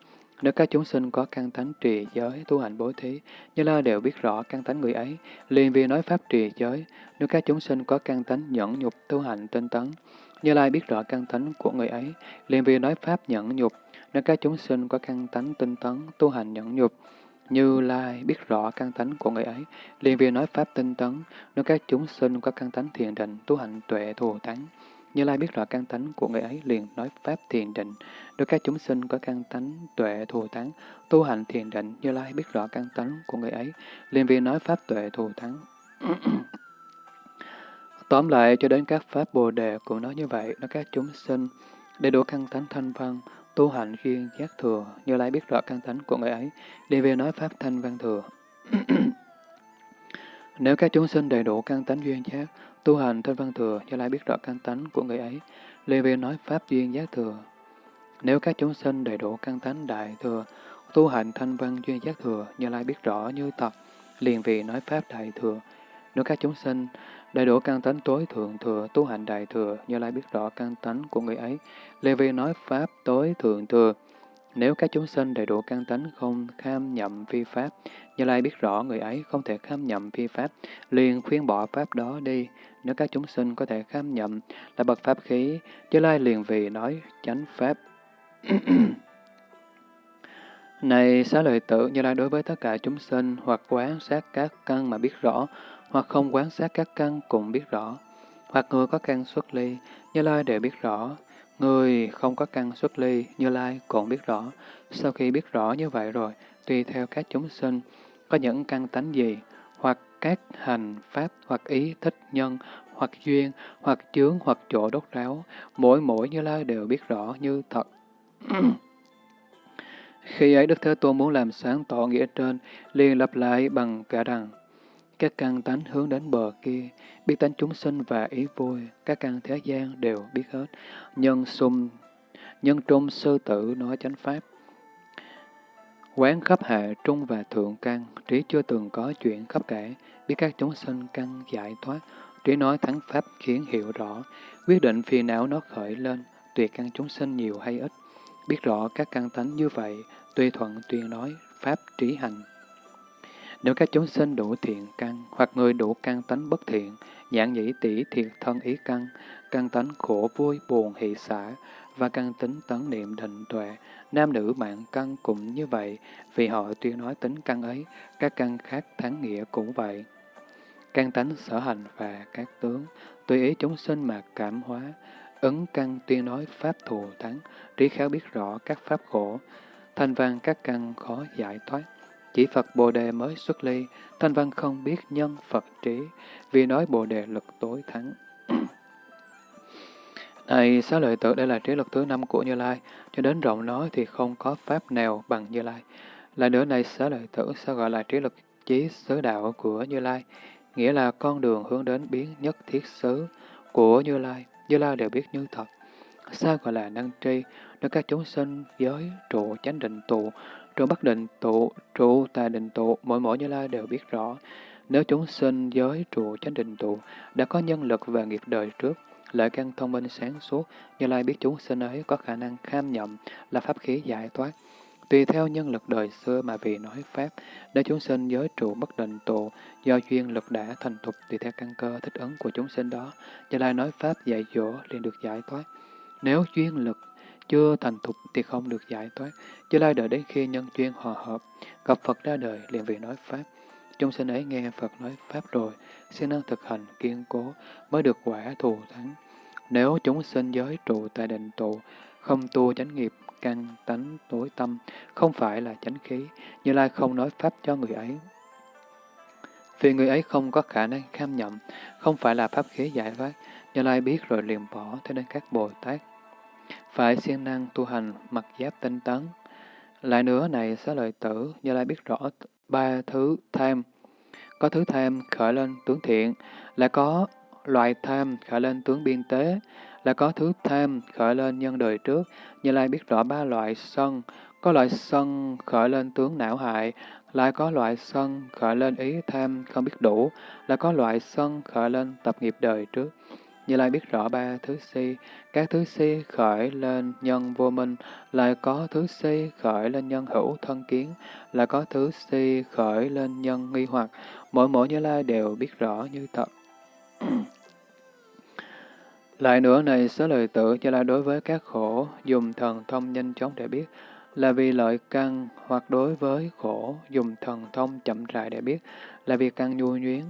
Nếu các chúng sinh có căn tánh trì giới, tu hành bố thí, Như Lai đều biết rõ căn tánh người ấy, liền vì nói pháp trì giới. Nếu các chúng sinh có căn tánh nhẫn nhục, tu hành tinh tấn, Như Lai biết rõ căn tánh của người ấy, liền vì nói pháp nhẫn nhục. Nếu các chúng sinh có căn tánh tinh tấn, tu hành nhẫn nhục, như Lai biết rõ căn tánh của người ấy, liền vì nói pháp tinh tấn, nếu các chúng sinh có căn tánh thiền định, tu hành tuệ thù thắng. Như Lai biết rõ căn tánh của người ấy, liền nói pháp thiền định. Nếu các chúng sinh có căn tánh tuệ thù thắng, tu hành thiền định, Như Lai biết rõ căn tánh của người ấy, liền vì nói pháp tuệ thù thắng. Tóm lại, cho đến các pháp Bồ Đề cũng nói như vậy, nó các chúng sinh đầy đủ căn tánh thanh văn, tu hành duyên giác thừa, Như Lai biết rõ căn tánh của người ấy, đi về nói pháp thanh văn thừa. Nếu các chúng sinh đầy đủ căn tánh duyên giác, tu hành thanh văn thừa, Như Lai biết rõ căn tánh của người ấy, lê về nói pháp duyên giác thừa. Nếu các chúng sinh đầy đủ căn tánh đại thừa, tu hành thanh văn duyên giác thừa, Như Lai biết rõ như tập, liền vị nói pháp đại thừa. Nếu các chúng sinh Đầy đủ căn tánh tối thượng thừa, tu hành đại thừa, Như Lai biết rõ căn tánh của người ấy. Lê Vi nói Pháp tối thượng thừa. Nếu các chúng sinh đầy đủ căn tánh không kham nhậm vi Pháp, Như Lai biết rõ người ấy không thể kham nhậm vi Pháp, liền khuyên bỏ Pháp đó đi. Nếu các chúng sinh có thể kham nhậm là bậc Pháp khí, Như Lai liền vì nói chánh Pháp. Này xá lợi tử, Như Lai đối với tất cả chúng sinh hoặc quán sát các căn mà biết rõ, hoặc không quán sát các căn cũng biết rõ, hoặc người có căn xuất ly, Như Lai đều biết rõ, người không có căn xuất ly, Như Lai cũng biết rõ. Sau khi biết rõ như vậy rồi, tùy theo các chúng sinh, có những căn tánh gì, hoặc các hành, pháp, hoặc ý, thích, nhân, hoặc duyên, hoặc chướng, hoặc chỗ đốt ráo, mỗi mỗi Như Lai đều biết rõ như thật. Khi ấy Đức Thế Tôn muốn làm sáng tỏ nghĩa trên, liền lặp lại bằng cả rằng, các căn tánh hướng đến bờ kia, biết tánh chúng sinh và ý vui, các căn thế gian đều biết hết. Nhân sum, nhân trung sư tử nói chánh pháp. Quán khắp hạ trung và thượng căn, trí chưa từng có chuyện khắp kể, biết các chúng sinh căn giải thoát, trí nói thắng pháp khiến hiểu rõ, quyết định phiền não nó khởi lên, tùy căn chúng sinh nhiều hay ít. Biết rõ các căn tánh như vậy, tùy thuận tuyên nói, pháp trí hành. Nếu các chúng sinh đủ thiện căn, hoặc người đủ căn tánh bất thiện, nhãn nhĩ tỷ thiệt thân ý căn, căn tánh khổ vui buồn hỷ xả, và căn tính tấn niệm định tuệ, nam nữ mạng căn cũng như vậy, vì họ tuyên nói tính căn ấy, các căn khác thắng nghĩa cũng vậy. Căn tánh sở hành và các tướng, tùy ý chúng sinh mà cảm hóa, ứng căn tuyên nói pháp thù thắng, trí khéo biết rõ các pháp khổ, thanh văn các căn khó giải thoát. Chỉ Phật Bồ Đề mới xuất ly, Thanh Văn không biết nhân Phật trí, vì nói Bồ Đề lực tối thắng. Này, xá lợi tử đây là trí lực thứ năm của Như Lai, cho đến rộng nói thì không có pháp nào bằng Như Lai. Lại nữa này, xá lợi tử sao gọi là trí lực chí xứ đạo của Như Lai, nghĩa là con đường hướng đến biến nhất thiết xứ của Như Lai, Như Lai đều biết như thật. Sao gọi là năng tri, nơi các chúng sinh giới trụ chánh định tụ, Trụ Bắc Định tụ, trụ Tà Định tụ, mỗi mỗi Như Lai đều biết rõ. Nếu chúng sinh giới trụ chánh định tụ, đã có nhân lực và nghiệp đời trước, lợi căn thông minh sáng suốt, Như Lai biết chúng sinh ấy có khả năng kham nhậm là pháp khí giải thoát. Tùy theo nhân lực đời xưa mà vì nói Pháp, nếu chúng sinh giới trụ bất định tụ, do duyên lực đã thành thục tùy theo căn cơ thích ứng của chúng sinh đó, Như Lai nói Pháp dạy dỗ liền được giải thoát. Nếu duyên lực chưa thành thục thì không được giải thoát. Chứ lai đợi đến khi nhân duyên hòa hợp, gặp Phật ra đời liền vì nói Pháp. Chúng sinh ấy nghe Phật nói Pháp rồi, siêng năng thực hành kiên cố mới được quả thù thắng. Nếu chúng sinh giới trụ tại định tụ, không tu chánh nghiệp, căn, tánh, tối tâm, không phải là chánh khí, Như Lai không nói Pháp cho người ấy. Vì người ấy không có khả năng kham nhậm, không phải là Pháp khí giải thoát, Như Lai biết rồi liền bỏ, thế nên các Bồ Tát phải siêng năng tu hành mặc giáp tinh tấn. Lại nữa này xá lợi tử, Như Lai biết rõ ba thứ tham. Có thứ tham khởi lên tướng thiện, là có loại tham khởi lên tướng biên tế, là có thứ tham khởi lên nhân đời trước. Như Lai biết rõ ba loại sân, có loại sân khởi lên tướng não hại, lại có loại sân khởi lên ý tham không biết đủ, là có loại sân khởi lên tập nghiệp đời trước. Như Lai biết rõ ba thứ si, các thứ si khởi lên nhân vô minh, lại có thứ si khởi lên nhân hữu thân kiến, là có thứ si khởi lên nhân nghi hoặc, mỗi mỗi Như Lai đều biết rõ như thật. Lại nữa này, số lời tự Như Lai đối với các khổ, dùng thần thông nhanh chóng để biết, là vì lợi căn, hoặc đối với khổ, dùng thần thông chậm rãi để biết, là vì căn nhu nhuyến,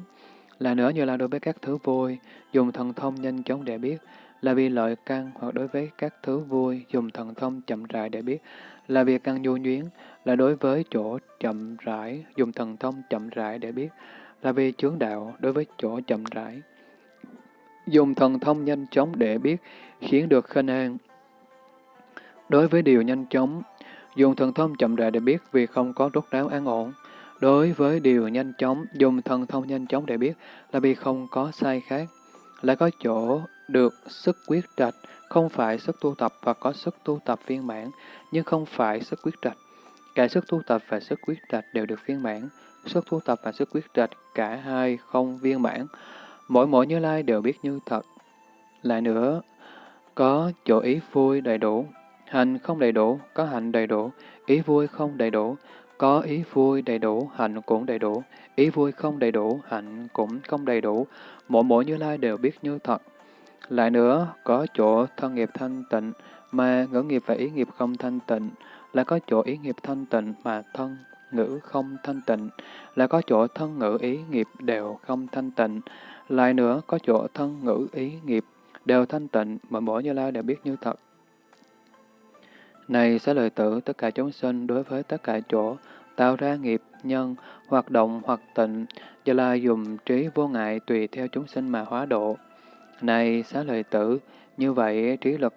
là nữa như là đối với các thứ vui, dùng thần thông nhanh chóng để biết, là vì lợi căn hoặc đối với các thứ vui, dùng thần thông chậm rãi để biết, là vì căn nhu nhuyến, là đối với chỗ chậm rãi, dùng thần thông chậm rãi để biết, là vì chướng đạo đối với chỗ chậm rãi. Dùng thần thông nhanh chóng để biết, khiến được khinh an. Đối với điều nhanh chóng, dùng thần thông chậm rãi để biết vì không có rốt ráo an ổn. Đối với điều nhanh chóng, dùng thần thông nhanh chóng để biết là vì không có sai khác, lại có chỗ được sức quyết trạch, không phải sức tu tập và có sức tu tập viên mãn, nhưng không phải sức quyết trạch. Cả sức tu tập và sức quyết trạch đều được viên mãn, sức tu tập và sức quyết trạch cả hai không viên mãn. Mỗi mỗi Như Lai đều biết như thật. Lại nữa, có chỗ ý vui đầy đủ, hành không đầy đủ, có hạnh đầy đủ, ý vui không đầy đủ, có ý vui đầy đủ, hạnh cũng đầy đủ. Ý vui không đầy đủ, hạnh cũng không đầy đủ. Mỗi mỗi Như Lai đều biết như thật. Lại nữa, có chỗ thân nghiệp thanh tịnh, mà ngữ nghiệp và ý nghiệp không thanh tịnh. Là có chỗ ý nghiệp thanh tịnh mà thân, ngữ không thanh tịnh. Là có chỗ thân ngữ ý nghiệp đều không thanh tịnh. Lại nữa, có chỗ thân ngữ ý nghiệp đều thanh tịnh, mà mỗi Như Lai đều biết như thật. Này sẽ lời tử tất cả chúng sinh đối với tất cả chỗ, tạo ra nghiệp, nhân, hoạt động hoặc tịnh, do là dùng trí vô ngại tùy theo chúng sinh mà hóa độ. Này xá lời tử, như vậy trí lực,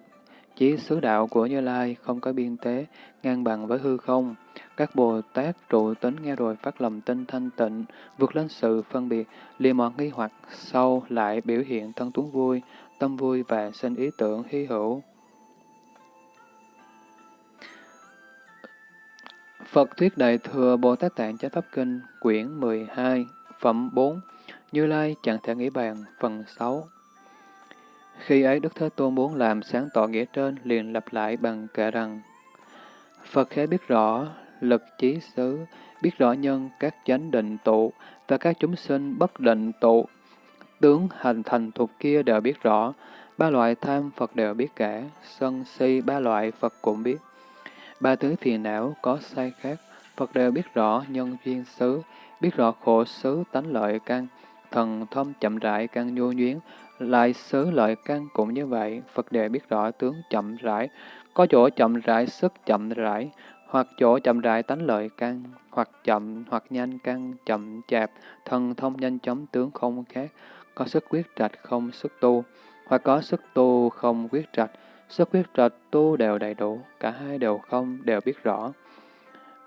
chí xứ đạo của Như Lai không có biên tế, ngang bằng với hư không. Các Bồ Tát trụ tính nghe rồi phát lòng tinh thanh tịnh, vượt lên sự phân biệt, liền mọi nghi hoặc sau lại biểu hiện thân tuấn vui, tâm vui và sinh ý tưởng hy hữu. Phật Thuyết Đại Thừa Bồ Tát Tạng Chánh Pháp Kinh, quyển 12, phẩm 4, Như Lai chẳng thể nghĩ bàn, phần 6. Khi ấy Đức Thế Tôn muốn làm sáng tỏ nghĩa trên, liền lặp lại bằng kệ rằng, Phật khẽ biết rõ lực trí xứ, biết rõ nhân các chánh định tụ và các chúng sinh bất định tụ. Tướng hành thành thuộc kia đều biết rõ, ba loại tham Phật đều biết cả, sân si ba loại Phật cũng biết. Ba thứ phiền não có sai khác, Phật đều biết rõ nhân duyên xứ, biết rõ khổ xứ tánh lợi căn, thần thông chậm rãi căn nhu nhuyến, lại xứ lợi căn cũng như vậy, Phật đều biết rõ tướng chậm rãi, có chỗ chậm rãi sức chậm rãi, hoặc chỗ chậm rãi tánh lợi căn, hoặc chậm hoặc nhanh căn, chậm chạp, thần thông nhanh chóng tướng không khác, có sức quyết trạch không sức tu, hoặc có sức tu không quyết trạch, Sức quyết trật tu đều đầy đủ, cả hai đều không, đều biết rõ.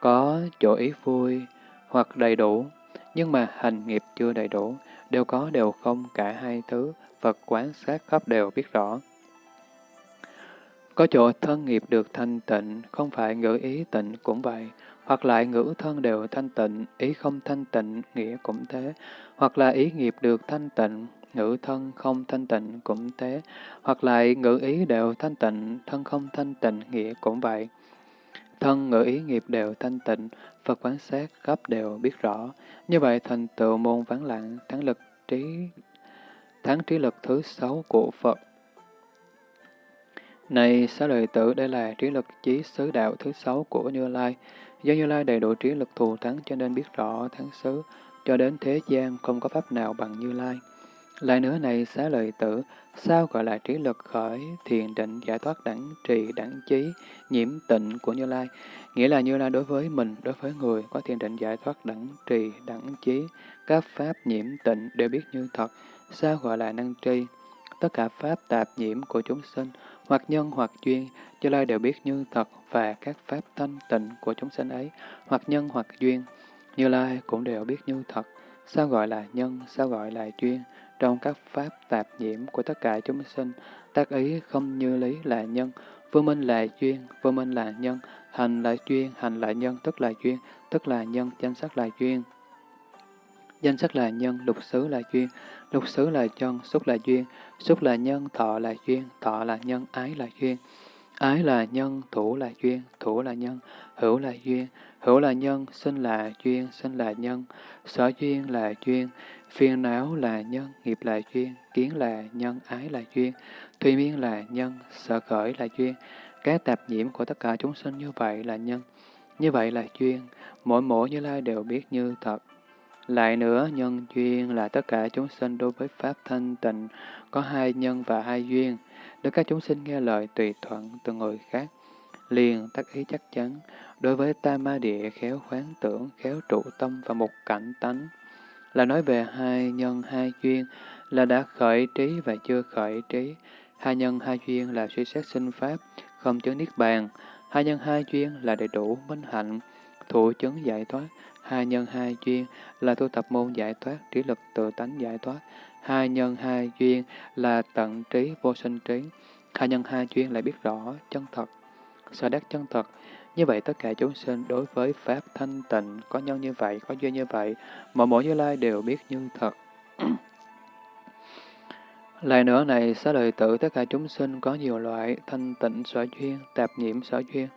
Có chỗ ý vui hoặc đầy đủ, nhưng mà hành nghiệp chưa đầy đủ, đều có đều không, cả hai thứ, Phật quán sát khắp đều biết rõ. Có chỗ thân nghiệp được thanh tịnh, không phải ngữ ý tịnh cũng vậy, hoặc lại ngữ thân đều thanh tịnh, ý không thanh tịnh, nghĩa cũng thế, hoặc là ý nghiệp được thanh tịnh, ngữ thân không thanh tịnh cũng thế, hoặc lại ngữ ý đều thanh tịnh, thân không thanh tịnh, nghĩa cũng vậy. Thân ngữ ý nghiệp đều thanh tịnh, Phật quán sát khắp đều biết rõ. Như vậy thành tựu môn vắng lặng, thắng lực trí thắng trí lực thứ sáu của Phật. Này xá lợi tử, đây là trí lực chí xứ đạo thứ sáu của Như Lai. Do Như Lai đầy đủ trí lực thù thắng cho nên biết rõ thắng xứ, cho đến thế gian không có pháp nào bằng Như Lai. Lại nữa này xá lợi tử, sao gọi là trí lực khởi, thiền định, giải thoát đẳng trì, đẳng trí, nhiễm tịnh của Như Lai? Nghĩa là Như Lai đối với mình, đối với người, có thiền định giải thoát đẳng trì, đẳng trí, các pháp nhiễm tịnh đều biết như thật. Sao gọi là năng tri? tất cả pháp tạp nhiễm của chúng sinh, hoặc nhân hoặc duyên, Như Lai đều biết như thật và các pháp thanh tịnh của chúng sinh ấy, hoặc nhân hoặc duyên, Như Lai cũng đều biết như thật. Sao gọi là nhân, sao gọi là duyên? Trong các pháp tạp nhiễm của tất cả chúng sinh, tác ý không như lý là nhân, vô minh là duyên, vô minh là nhân, hành là duyên, hành là nhân, tức là duyên, tức là nhân, danh sắc là duyên. Danh sắc là nhân, lục xứ là duyên, lục xứ là chân, xúc là duyên, xúc là nhân, thọ là duyên, thọ là nhân, ái là duyên. Ái là nhân, thủ là duyên, thủ là nhân, hữu là duyên, hữu là nhân, sinh là duyên, sinh là nhân, sở duyên là duyên, phiền não là nhân, nghiệp là duyên, kiến là nhân, ái là duyên, thùy miên là nhân, sở khởi là duyên. Các tạp nhiễm của tất cả chúng sinh như vậy là nhân, như vậy là duyên, mỗi mỗi như lai đều biết như thật. Lại nữa, nhân duyên là tất cả chúng sinh đối với Pháp thanh tịnh, có hai nhân và hai duyên, để các chúng sinh nghe lời tùy thuận từ người khác. Liền tác ý chắc chắn, đối với tam ma địa khéo khoáng tưởng, khéo trụ tâm và một cảnh tánh. Là nói về hai nhân hai duyên, là đã khởi trí và chưa khởi trí. Hai nhân hai duyên là suy xét sinh Pháp, không chứng Niết Bàn. Hai nhân hai duyên là đầy đủ minh hạnh, thụ chứng giải thoát. Hai nhân hai duyên là tu tập môn giải thoát, trí lực tự tánh giải thoát. Hai nhân hai duyên là tận trí vô sinh trí. Hai nhân hai duyên lại biết rõ chân thật, sở đắc chân thật. Như vậy tất cả chúng sinh đối với Pháp thanh tịnh có nhân như vậy, có duyên như vậy, mọi mỗi như lai đều biết như thật. Lại nữa này, xá lợi tử tất cả chúng sinh có nhiều loại thanh tịnh sở duyên, tạp nhiễm sở duyên.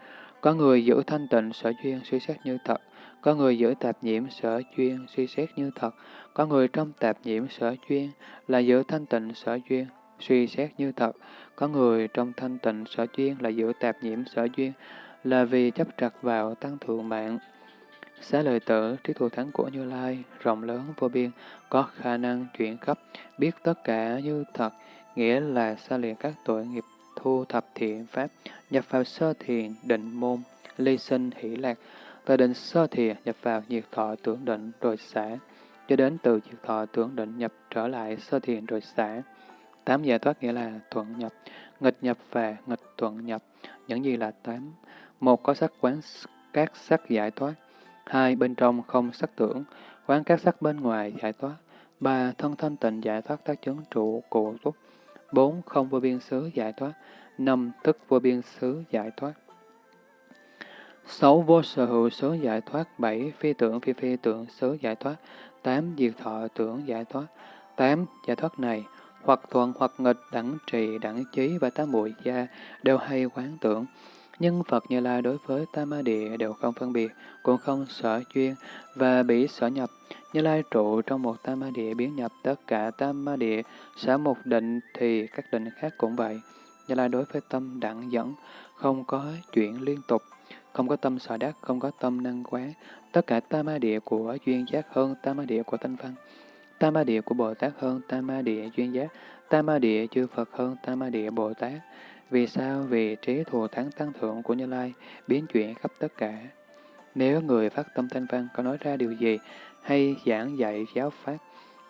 Có người giữ thanh tịnh sở duyên suy xét như thật, có người giữ tạp nhiễm sở duyên suy xét như thật, có người trong tạp nhiễm sở duyên là giữ thanh tịnh sở duyên suy xét như thật, có người trong thanh tịnh sở duyên là giữ tạp nhiễm sở duyên là vì chấp trật vào tăng thượng mạng. Xá lợi tử, trí thù thắng của Như Lai, rộng lớn vô biên, có khả năng chuyển khắp, biết tất cả như thật, nghĩa là xa liền các tội nghiệp thu thập thiện pháp, nhập vào sơ thiền, định môn, ly sinh, hỷ lạc, từ định sơ thiền nhập vào nhiệt thọ tưởng định rồi xả, cho đến từ nhiệt thọ tưởng định nhập trở lại sơ thiền rồi xả. Tám giải thoát nghĩa là thuận nhập, nghịch nhập và nghịch thuận nhập. Những gì là tám? Một có sắc quán các sắc giải thoát. Hai bên trong không sắc tưởng, quán các sắc bên ngoài giải thoát. Ba thân thanh tịnh giải thoát tác chứng trụ cụ túc. Bốn không vô biên xứ giải thoát. Năm thức vô biên xứ giải thoát. Sáu vô sở hữu xứ giải thoát. Bảy phi tưởng phi phi tưởng xứ giải thoát. Tám diệt thọ tưởng giải thoát. Tám giải thoát này hoặc thuận hoặc nghịch, đẳng trì, đẳng trí và tám muội gia đều hay quán tưởng. Nhưng Phật Như Lai đối với Tam Ma Địa đều không phân biệt, cũng không sở duyên và bị sở nhập. Như Lai trụ trong một Tam Ma Địa biến nhập tất cả Tam Ma Địa, sở một định thì các định khác cũng vậy. Như Lai đối với tâm đẳng dẫn, không có chuyện liên tục, không có tâm sợ đắc, không có tâm năng quán. Tất cả Tam Ma Địa của duyên giác hơn Tam Ma Địa của thanh văn. Tam Ma Địa của Bồ Tát hơn Tam Ma Địa duyên giác. Tam Ma Địa chư Phật hơn Tam Ma Địa Bồ Tát. Vì sao? Vì trí thù thắng tăng thượng của Như Lai biến chuyển khắp tất cả. Nếu người phát tâm thanh văn có nói ra điều gì hay giảng dạy giáo pháp,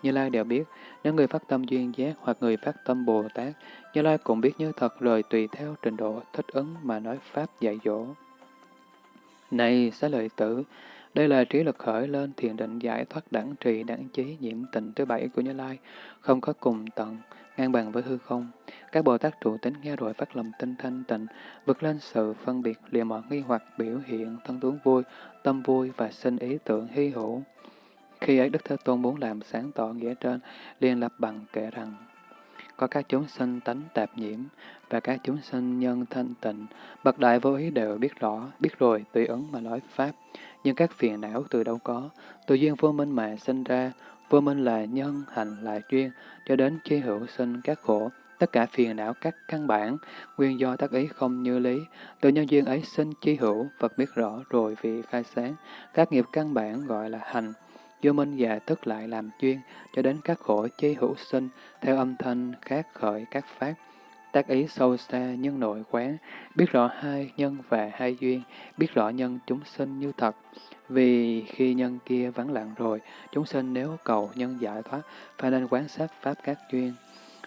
Như Lai đều biết. Nếu người phát tâm duyên giác hoặc người phát tâm Bồ Tát, Như Lai cũng biết như thật rồi tùy theo trình độ thích ứng mà nói pháp dạy dỗ. Này, xá lợi tử, đây là trí lực khởi lên thiền định giải thoát đẳng trì đẳng trí nhiễm tịnh thứ bảy của Như Lai, không có cùng tận, ngang bằng với hư không. Các Bồ Tát trụ tính nghe rồi phát lòng tinh thanh tịnh, vượt lên sự phân biệt, liền mọi nghi hoặc biểu hiện, thân tướng vui, tâm vui và sinh ý tưởng hy hữu. Khi ấy Đức Thế Tôn muốn làm sáng tỏ nghĩa trên, liền lập bằng kể rằng, có các chúng sinh tánh tạp nhiễm và các chúng sinh nhân thanh tịnh, bậc đại vô ý đều biết rõ, biết rồi, tùy ứng mà nói Pháp. Nhưng các phiền não từ đâu có, từ duyên vô minh mà sinh ra, vô minh là nhân, hành là duyên, cho đến chi hữu sinh các khổ, tất cả phiền não các căn bản, nguyên do tác ý không như lý, từ nhân duyên ấy sinh chi hữu, Phật biết rõ rồi vì khai sáng, các nghiệp căn bản gọi là hành, vô minh già tức lại làm chuyên cho đến các khổ chi hữu sinh, theo âm thanh khác khởi các phát, tác ý sâu xa nhân nội quán, biết rõ hai nhân và hai duyên, biết rõ nhân chúng sinh như thật. Vì khi nhân kia vắng lặng rồi, chúng sinh nếu cầu nhân giải thoát, phải nên quán sát pháp các duyên.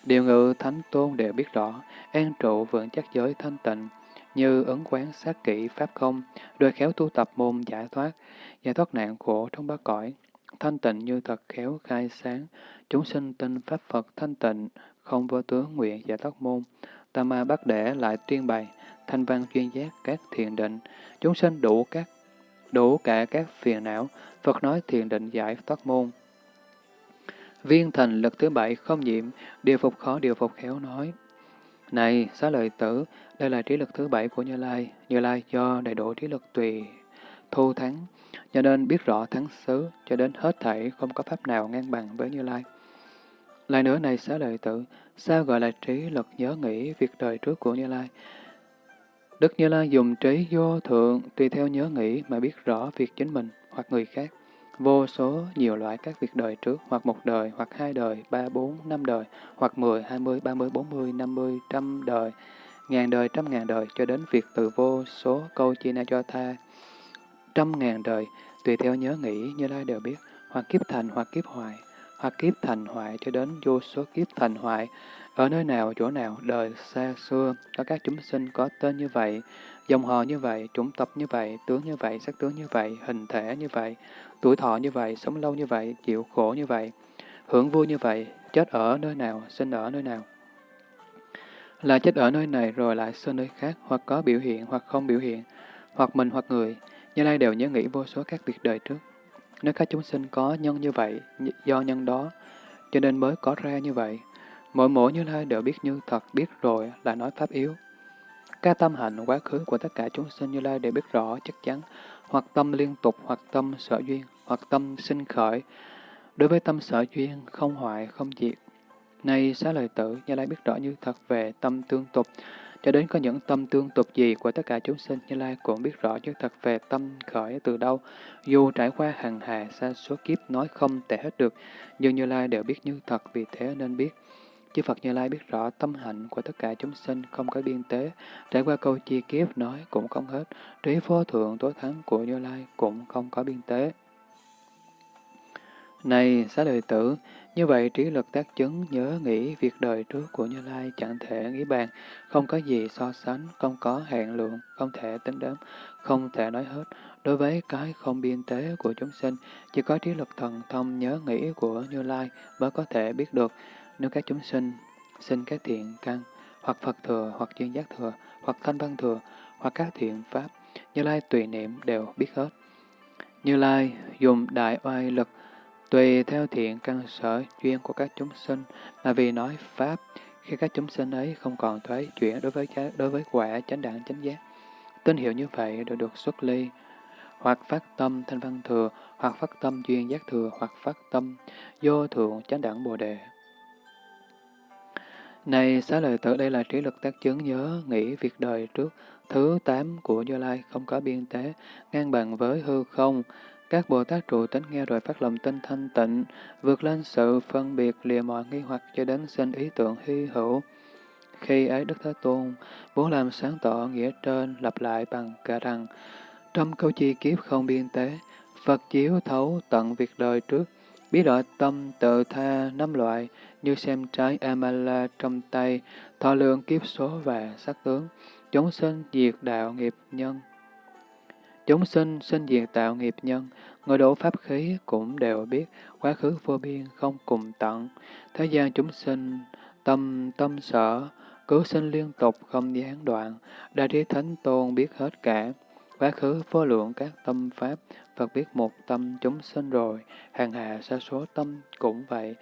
Điều ngự thánh tôn đều biết rõ, an trụ vững chắc giới thanh tịnh, như ứng quán sát kỹ pháp không, đôi khéo tu tập môn giải thoát, giải thoát nạn khổ trong ba cõi, thanh tịnh như thật khéo khai sáng, chúng sinh tin pháp Phật thanh tịnh, không vô tướng nguyện giải thoát môn, tam ma bắt để lại tuyên bày, thanh văn chuyên giác các thiền định, chúng sinh đủ các đủ cả các phiền não, Phật nói thiền định giải thoát môn. Viên thành lực thứ bảy không nhiễm, điều phục khó điều phục khéo nói. Này, xá lợi tử, đây là trí lực thứ bảy của Như Lai. Như Lai do đầy đủ trí lực tùy thu thắng, cho nên biết rõ thắng xứ, cho đến hết thảy không có pháp nào ngang bằng với Như Lai. Lại nữa này xá lợi tử, sao gọi là trí lực nhớ nghĩ việc đời trước của Như Lai? Đức Như Lai dùng trí vô thượng tùy theo nhớ nghĩ mà biết rõ việc chính mình hoặc người khác. Vô số nhiều loại các việc đời trước, hoặc một đời, hoặc hai đời, ba, bốn, năm đời, hoặc mười, hai mươi, ba mươi, bốn mươi, năm mươi, trăm đời, ngàn đời, trăm ngàn đời, cho đến việc từ vô số câu chi na cho tha, trăm ngàn đời, tùy theo nhớ nghĩ như lai đều biết, hoặc kiếp thành, hoặc kiếp hoại, hoặc kiếp thành hoại cho đến vô số kiếp thành hoại, ở nơi nào, chỗ nào, đời xa xưa, có các chúng sinh có tên như vậy, dòng họ như vậy, chủng tập như vậy, tướng như vậy, sắc tướng như vậy, hình thể như vậy, tuổi thọ như vậy, sống lâu như vậy, chịu khổ như vậy, hưởng vui như vậy, chết ở nơi nào, sinh ở nơi nào. Là chết ở nơi này rồi lại sinh nơi khác, hoặc có biểu hiện, hoặc không biểu hiện, hoặc mình hoặc người, như lai đều nhớ nghĩ vô số các việc đời trước. Nếu các chúng sinh có nhân như vậy, do nhân đó, cho nên mới có ra như vậy. Mỗi mỗi như lai đều biết như thật, biết rồi là nói pháp yếu. Các tâm hạnh quá khứ của tất cả chúng sinh như lai đều biết rõ chắc chắn, hoặc tâm liên tục, hoặc tâm sở duyên, hoặc tâm sinh khởi. Đối với tâm sở duyên, không hoại, không diệt. Nay xá lời tử, Như Lai biết rõ như thật về tâm tương tục, cho đến có những tâm tương tục gì của tất cả chúng sinh, Như Lai cũng biết rõ như thật về tâm khởi từ đâu. Dù trải qua hàng hà xa số kiếp nói không thể hết được, nhưng Như Lai đều biết như thật, vì thế nên biết. Chư Phật Như Lai biết rõ tâm hạnh của tất cả chúng sinh không có biên tế, trải qua câu chi kiếp nói cũng không hết, trí vô thượng tối thắng của Như Lai cũng không có biên tế. Này, xá lợi tử, như vậy trí lực tác chứng nhớ nghĩ việc đời trước của Như Lai chẳng thể nghĩ bàn, không có gì so sánh, không có hạn lượng, không thể tính đếm, không thể nói hết. Đối với cái không biên tế của chúng sinh, chỉ có trí lực thần thông nhớ nghĩ của Như Lai mới có thể biết được. Nếu các chúng sinh sinh các thiện căn, hoặc Phật thừa, hoặc chuyên giác thừa, hoặc thanh văn thừa, hoặc các thiện pháp, Như Lai tùy niệm đều biết hết. Như Lai dùng đại oai lực, tùy theo thiện căn sở duyên của các chúng sinh, mà vì nói Pháp, khi các chúng sinh ấy không còn thoái chuyển đối với đối với quả chánh đẳng chánh giác. Tín hiệu như vậy đều được xuất ly, hoặc phát tâm thanh văn thừa, hoặc phát tâm duyên giác thừa, hoặc phát tâm vô thượng chánh đẳng bồ đề. Này xá lợi tử đây là trí lực tác chứng nhớ, nghĩ việc đời trước, thứ tám của Như Lai không có biên tế, ngang bằng với hư không. Các Bồ Tát trụ tánh nghe rồi phát lòng tinh thanh tịnh, vượt lên sự phân biệt lìa mọi nghi hoặc cho đến sinh ý tưởng hy hữu. Khi ấy Đức Thế Tôn muốn làm sáng tỏ nghĩa trên lặp lại bằng cả rằng, trong câu chi kiếp không biên tế, Phật chiếu thấu tận việc đời trước, biết rõ tâm tự tha năm loại, như xem trái Amala trong tay, thọ lượng kiếp số và sắc tướng, chúng sinh diệt đạo nghiệp nhân. Chúng sinh sinh diệt tạo nghiệp nhân, người đổ pháp khí cũng đều biết, quá khứ vô biên không cùng tận. Thế gian chúng sinh, tâm tâm sở, cứu sinh liên tục không gián đoạn, đại trí thánh tôn biết hết cả. Quá khứ vô lượng các tâm pháp, Phật biết một tâm chúng sinh rồi, hàng hà sa số tâm cũng vậy.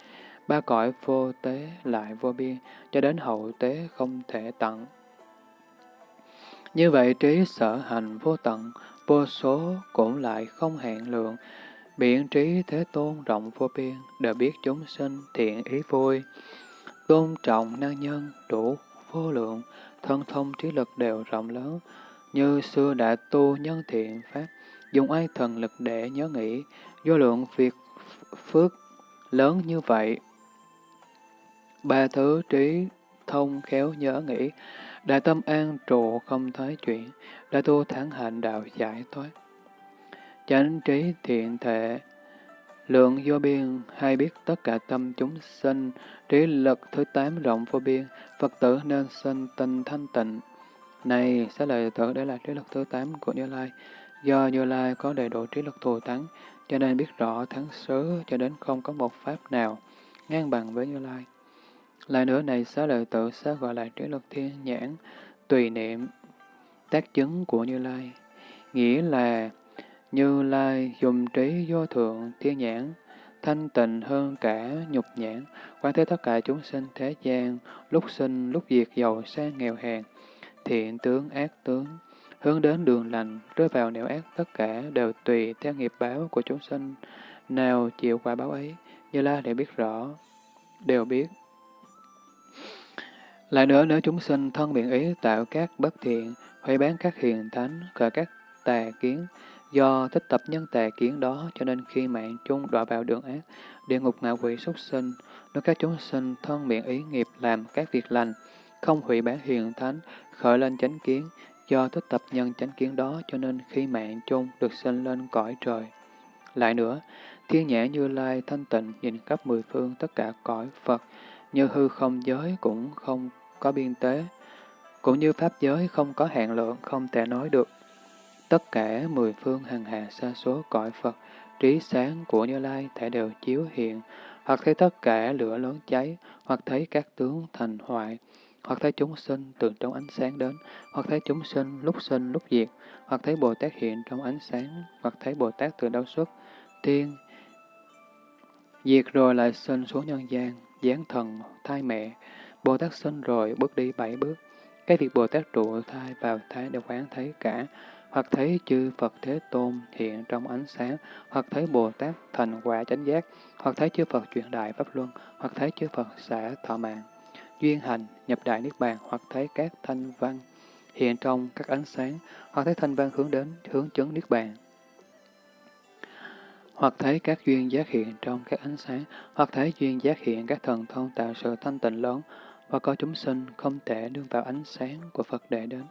Ba cõi vô tế lại vô biên, cho đến hậu tế không thể tận. Như vậy trí sở hành vô tận, vô số cũng lại không hạn lượng. Biện trí thế tôn rộng vô biên, đều biết chúng sinh thiện ý vui. Tôn trọng năng nhân đủ vô lượng, thân thông trí lực đều rộng lớn, như xưa đã tu nhân thiện pháp, dùng ai thần lực để nhớ nghĩ, vô lượng việc phước lớn như vậy. Ba thứ trí thông khéo nhớ nghĩ, đại tâm an trụ không thái chuyển, đã tu thắng hạnh đạo giải thoát. Chánh trí thiện thể, lượng vô biên, hay biết tất cả tâm chúng sinh, trí lực thứ tám rộng vô biên, Phật tử nên sinh tinh thanh tịnh. Này, sẽ lời tử đây là trí lực thứ tám của Như Lai. Do Như Lai có đầy đủ trí lực thù thắng, cho nên biết rõ thắng xứ cho đến không có một pháp nào ngang bằng với Như Lai. Lại nữa này xá lợi tự xá gọi là trí lực thiên nhãn, tùy niệm, tác chứng của Như Lai. Nghĩa là Như Lai dùng trí vô thượng thiên nhãn, thanh tịnh hơn cả nhục nhãn, quan thế tất cả chúng sinh thế gian, lúc sinh, lúc diệt, giàu sang nghèo hèn, thiện tướng, ác tướng, hướng đến đường lành, rơi vào nẻo ác tất cả đều tùy theo nghiệp báo của chúng sinh, nào chịu quả báo ấy, Như Lai để biết rõ, đều biết. Lại nữa, nếu chúng sinh thân biện ý tạo các bất thiện, hủy bán các hiền thánh, khởi các tà kiến, do thích tập nhân tà kiến đó cho nên khi mạng chung đọa vào đường ác, địa ngục ngạ quỷ súc sinh, nếu các chúng sinh thân miệng ý nghiệp làm các việc lành, không hủy bán hiền thánh, khởi lên chánh kiến, do thích tập nhân chánh kiến đó cho nên khi mạng chung được sinh lên cõi trời. Lại nữa, thiên nhã như lai thanh tịnh nhìn khắp mười phương tất cả cõi Phật, như hư không giới cũng không có biên tế, cũng như pháp giới không có hạn lượng, không thể nói được. Tất cả mười phương hằng hà sa số cõi Phật, trí sáng của Như Lai thể đều chiếu hiện, hoặc thấy tất cả lửa lớn cháy, hoặc thấy các tướng thành hoại, hoặc thấy chúng sinh từ trong ánh sáng đến, hoặc thấy chúng sinh lúc sinh lúc diệt, hoặc thấy Bồ Tát hiện trong ánh sáng, hoặc thấy Bồ Tát từ đâu xuất, tiên, diệt rồi lại sinh xuống nhân gian, giáng thần, thai mẹ, Bồ Tát sinh rồi bước đi bảy bước, cái việc Bồ Tát trụ thai vào thai đều quán thấy cả, hoặc thấy chư Phật Thế Tôn hiện trong ánh sáng, hoặc thấy Bồ Tát thành quả chánh giác, hoặc thấy chư Phật truyền đại Pháp Luân, hoặc thấy chư Phật xả thọ mạng, duyên hành, nhập đại Niết Bàn, hoặc thấy các thanh văn hiện trong các ánh sáng, hoặc thấy thanh văn hướng đến hướng chứng Niết Bàn. Hoặc thấy các duyên giác hiện trong các ánh sáng, hoặc thấy duyên giác hiện các thần thông tạo sự thanh tịnh lớn, và có chúng sinh không thể đương vào ánh sáng của Phật để đến,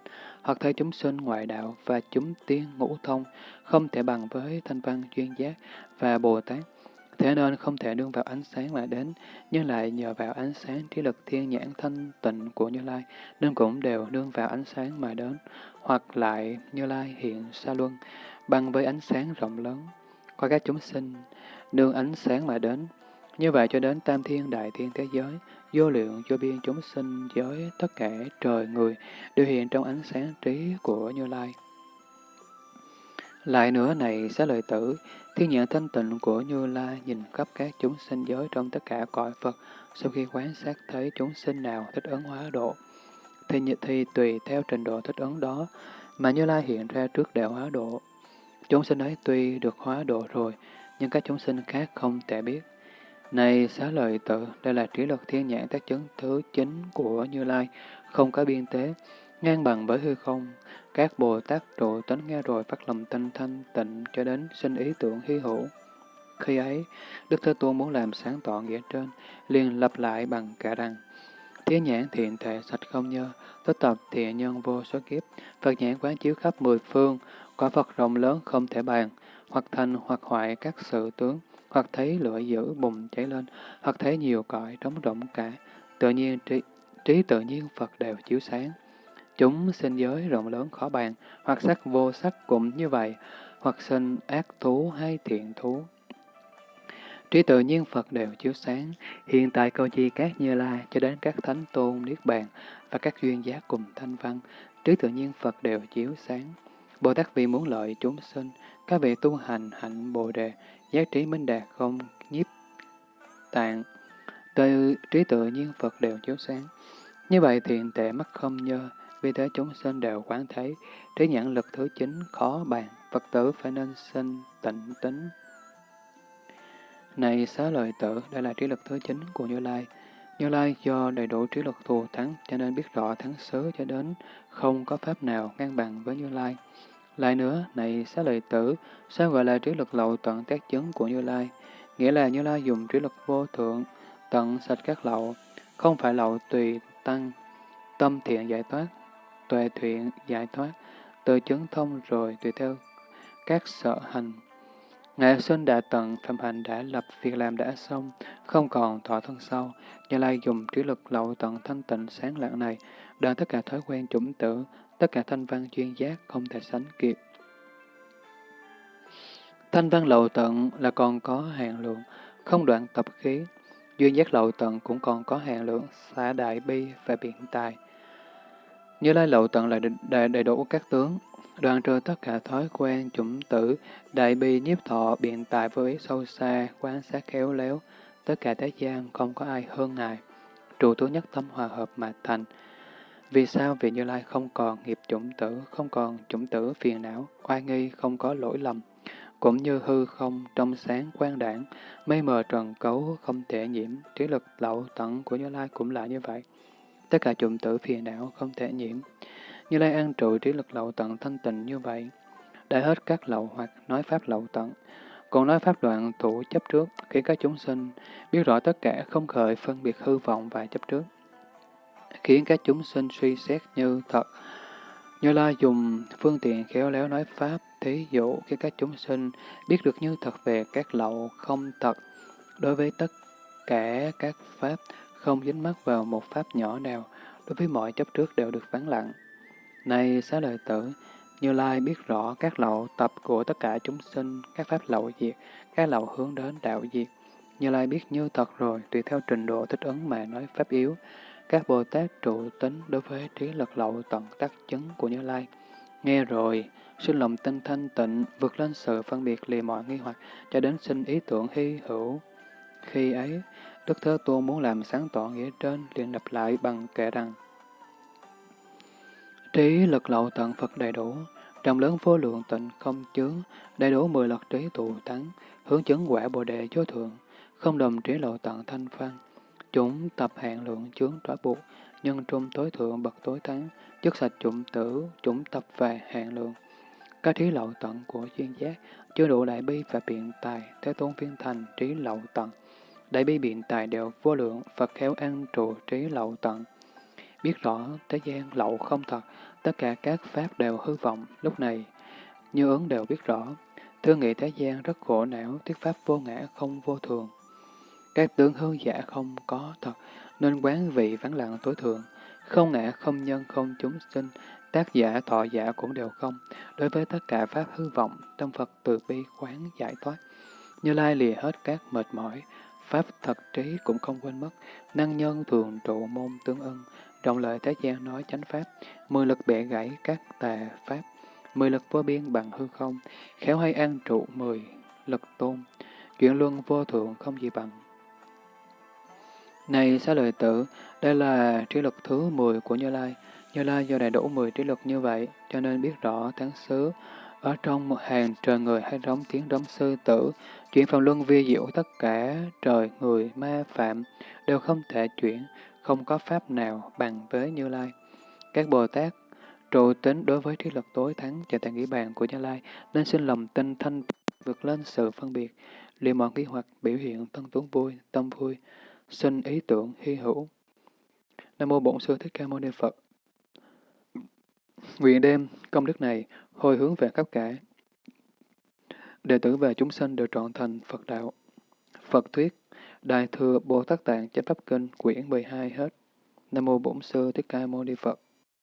hoặc thấy chúng sinh ngoại đạo và chúng tiên ngũ thông không thể bằng với thanh văn duyên giác và Bồ Tát. Thế nên không thể đương vào ánh sáng mà đến, nhưng lại nhờ vào ánh sáng trí lực thiên nhãn thanh tịnh của Như Lai, nên cũng đều đương vào ánh sáng mà đến, hoặc lại Như Lai hiện xa luân, bằng với ánh sáng rộng lớn, qua các chúng sinh, nương ánh sáng mà đến. Như vậy cho đến tam thiên đại thiên thế giới, vô lượng vô biên chúng sinh giới tất cả trời người đều hiện trong ánh sáng trí của Như Lai. Lại nữa này xá lợi tử, thiên nhãn thanh tịnh của Như Lai nhìn khắp các chúng sinh giới trong tất cả cõi Phật, sau khi quan sát thấy chúng sinh nào thích ứng hóa độ, thì, thì tùy theo trình độ thích ứng đó mà Như Lai hiện ra trước đạo hóa độ. Chúng sinh ấy tuy được hóa độ rồi, nhưng các chúng sinh khác không thể biết. Này xá lợi tự, đây là trí lực thiên nhãn tác chứng thứ chính của Như Lai, không có biên tế, ngang bằng với hư không. Các Bồ Tát trụ tính nghe rồi phát lòng tinh thanh tịnh cho đến sinh ý tưởng hy hữu. Khi ấy, Đức Thế Tôn muốn làm sáng tỏ nghĩa trên, liền lặp lại bằng cả rằng, Thiên nhãn thiện thể sạch không nhơ, tất tập thiện nhân vô số kiếp, Phật nhãn quán chiếu khắp mười phương, Quả Phật rộng lớn không thể bàn, hoặc thành hoặc hoại các sự tướng, hoặc thấy lửa dữ bùng cháy lên, hoặc thấy nhiều cõi trống rỗng cả, tự nhiên trí, trí tự nhiên Phật đều chiếu sáng. Chúng sinh giới rộng lớn khó bàn, hoặc sắc vô sắc cũng như vậy, hoặc sinh ác thú hay thiện thú. Trí tự nhiên Phật đều chiếu sáng, hiện tại câu chi các như lai cho đến các thánh tôn niết bàn và các duyên giác cùng thanh văn, trí tự nhiên Phật đều chiếu sáng. Bồ Tát vì muốn lợi chúng sinh, các vị tu hành hạnh Bồ Đề, giác trí minh đạt không nhiếp tạng, từ trí tự nhiên Phật đều chiếu sáng. Như vậy thiện tệ mắt không nhơ, vì thế chúng sinh đều quán thấy, trí nhãn lực thứ chín khó bàn, Phật tử phải nên sinh tịnh tính. Này xá lợi tử, đây là trí lực thứ chín của Như Lai. Như Lai do đầy đủ trí lực thù thắng, cho nên biết rõ thắng xứ cho đến không có pháp nào ngang bằng với Như Lai. Lại nữa, này xá lợi tử, sao gọi là trí lực lậu tận tác chứng của Như Lai? Nghĩa là Như Lai dùng trí lực vô thượng, tận sạch các lậu, không phải lậu tùy tăng, tâm thiện giải thoát, tuệ thiện giải thoát, tự chứng thông rồi tùy theo các sở hành. Ngài sinh đã tận, phạm hạnh đã lập, việc làm đã xong, không còn thọ thân sau. Như Lai dùng trí lực lậu tận thanh tịnh sáng lạng này, đoạn tất cả thói quen chủng tử, tất cả thanh văn chuyên giác không thể sánh kịp. Thanh văn lậu tận là còn có hạn lượng, không đoạn tập khí. Duyên giác lậu tận cũng còn có hạn lượng, xả đại bi và biện tài. Như lai lậu tận là đầy, đầy đủ các tướng, đoàn trừ tất cả thói quen, chủng tử, đại bi nhiếp thọ, biện tài với sâu xa, quan sát khéo léo, tất cả thế gian không có ai hơn Ngài. Trụ tú nhất tâm hòa hợp mà thành. Vì sao? vị Như Lai không còn nghiệp chủng tử, không còn chủng tử phiền não, oai nghi, không có lỗi lầm, cũng như hư không trong sáng quang đảng, mây mờ trần cấu không thể nhiễm, trí lực lậu tận của Như Lai cũng là như vậy. Tất cả chủng tử phiền não không thể nhiễm. Như Lai an trụ trí lực lậu tận thanh tịnh như vậy. Đã hết các lậu hoặc nói pháp lậu tận. Còn nói pháp đoạn thủ chấp trước, khi các chúng sinh biết rõ tất cả không khởi phân biệt hư vọng và chấp trước. Khiến các chúng sinh suy xét như thật. Như Lai dùng phương tiện khéo léo nói pháp, thí dụ khi các chúng sinh biết được như thật về các lậu không thật, đối với tất cả các pháp không dính mắc vào một pháp nhỏ nào, đối với mọi chấp trước đều được vắng lặng. Này xá lợi tử, Như Lai biết rõ các lậu tập của tất cả chúng sinh, các pháp lậu diệt, các lậu hướng đến đạo diệt. Như Lai biết như thật rồi, tùy theo trình độ thích ứng mà nói pháp yếu. Các Bồ Tát trụ tính đối với trí lực lậu tận tác chứng của Như Lai. Nghe rồi, sinh lòng tinh thanh tịnh, vượt lên sự phân biệt lìa mọi nghi hoặc, cho đến sinh ý tưởng hy hữu. Khi ấy, Đức Thế Tôn muốn làm sáng tỏ nghĩa trên, liền đập lại bằng kệ rằng, Trí lực lậu tận Phật đầy đủ, trong lớn vô lượng tịnh không chướng, đầy đủ mười lật trí tụ thắng, hướng chứng quả bồ đề vô thượng, không đồng trí lậu tận thanh văn. Chúng tập hạn lượng chướng trói buộc, nhân trung tối thượng bậc tối thắng, chất sạch chủng tử, chủng tập về hạn lượng. Các trí lậu tận của chuyên giác, chưa đủ đại bi và biện tài, thế tôn phiên thành trí lậu tận. Đại bi biện tài đều vô lượng, Phật khéo an trụ trí lậu tận. Biết rõ thế gian lậu không thật, tất cả các pháp đều hư vọng. Lúc này, như ứng đều biết rõ, thương nghị thế gian rất khổ não, thuyết pháp vô ngã không vô thường. Các tướng hư giả dạ không có thật, nên quán vị vắng lặng tối thượng. Không ngã, không nhân, không chúng sinh, tác giả, thọ giả cũng đều không. Đối với tất cả pháp hư vọng, tâm Phật từ bi quán giải thoát. Như Lai lìa hết các mệt mỏi, pháp thật trí cũng không quên mất, năng nhân thường trụ môn tương ưng, rộng lợi thế gian nói chánh pháp, mười lực bẻ gãy các tà pháp, mười lực vô biên bằng hư không, khéo hay an trụ mười lực tôn, chuyện luân vô thượng không gì bằng. Này xá lợi tử, đây là trí lực thứ 10 của Như Lai. Như Lai do đầy đủ 10 trí lực như vậy, cho nên biết rõ tháng xứ, ở trong một hàng trời người hay rống tiếng rống sư tử, chuyển phòng luân vi diệu tất cả trời, người, ma, phạm đều không thể chuyển, không có pháp nào bằng với Như Lai. Các Bồ Tát trụ tính đối với trí lực tối thắng trở tại nghĩ bàn của Như Lai, nên xin lòng tinh thanh vượt lên sự phân biệt, liền mọi nghi hoặc biểu hiện tân tuấn vui, tâm vui, sinh ý tưởng, hy hữu. Nam mô Bổn Sư Thích Ca Mâu Ni Phật. Nguyện đêm, công đức này hồi hướng về khắp cả. Đệ tử và chúng sinh đều trọn thành Phật đạo. Phật thuyết, Đại thừa Bồ Tát Tạng Chánh Pháp Kinh quyển 12 hết. Nam mô Bổn Sư Thích Ca Mâu Ni Phật.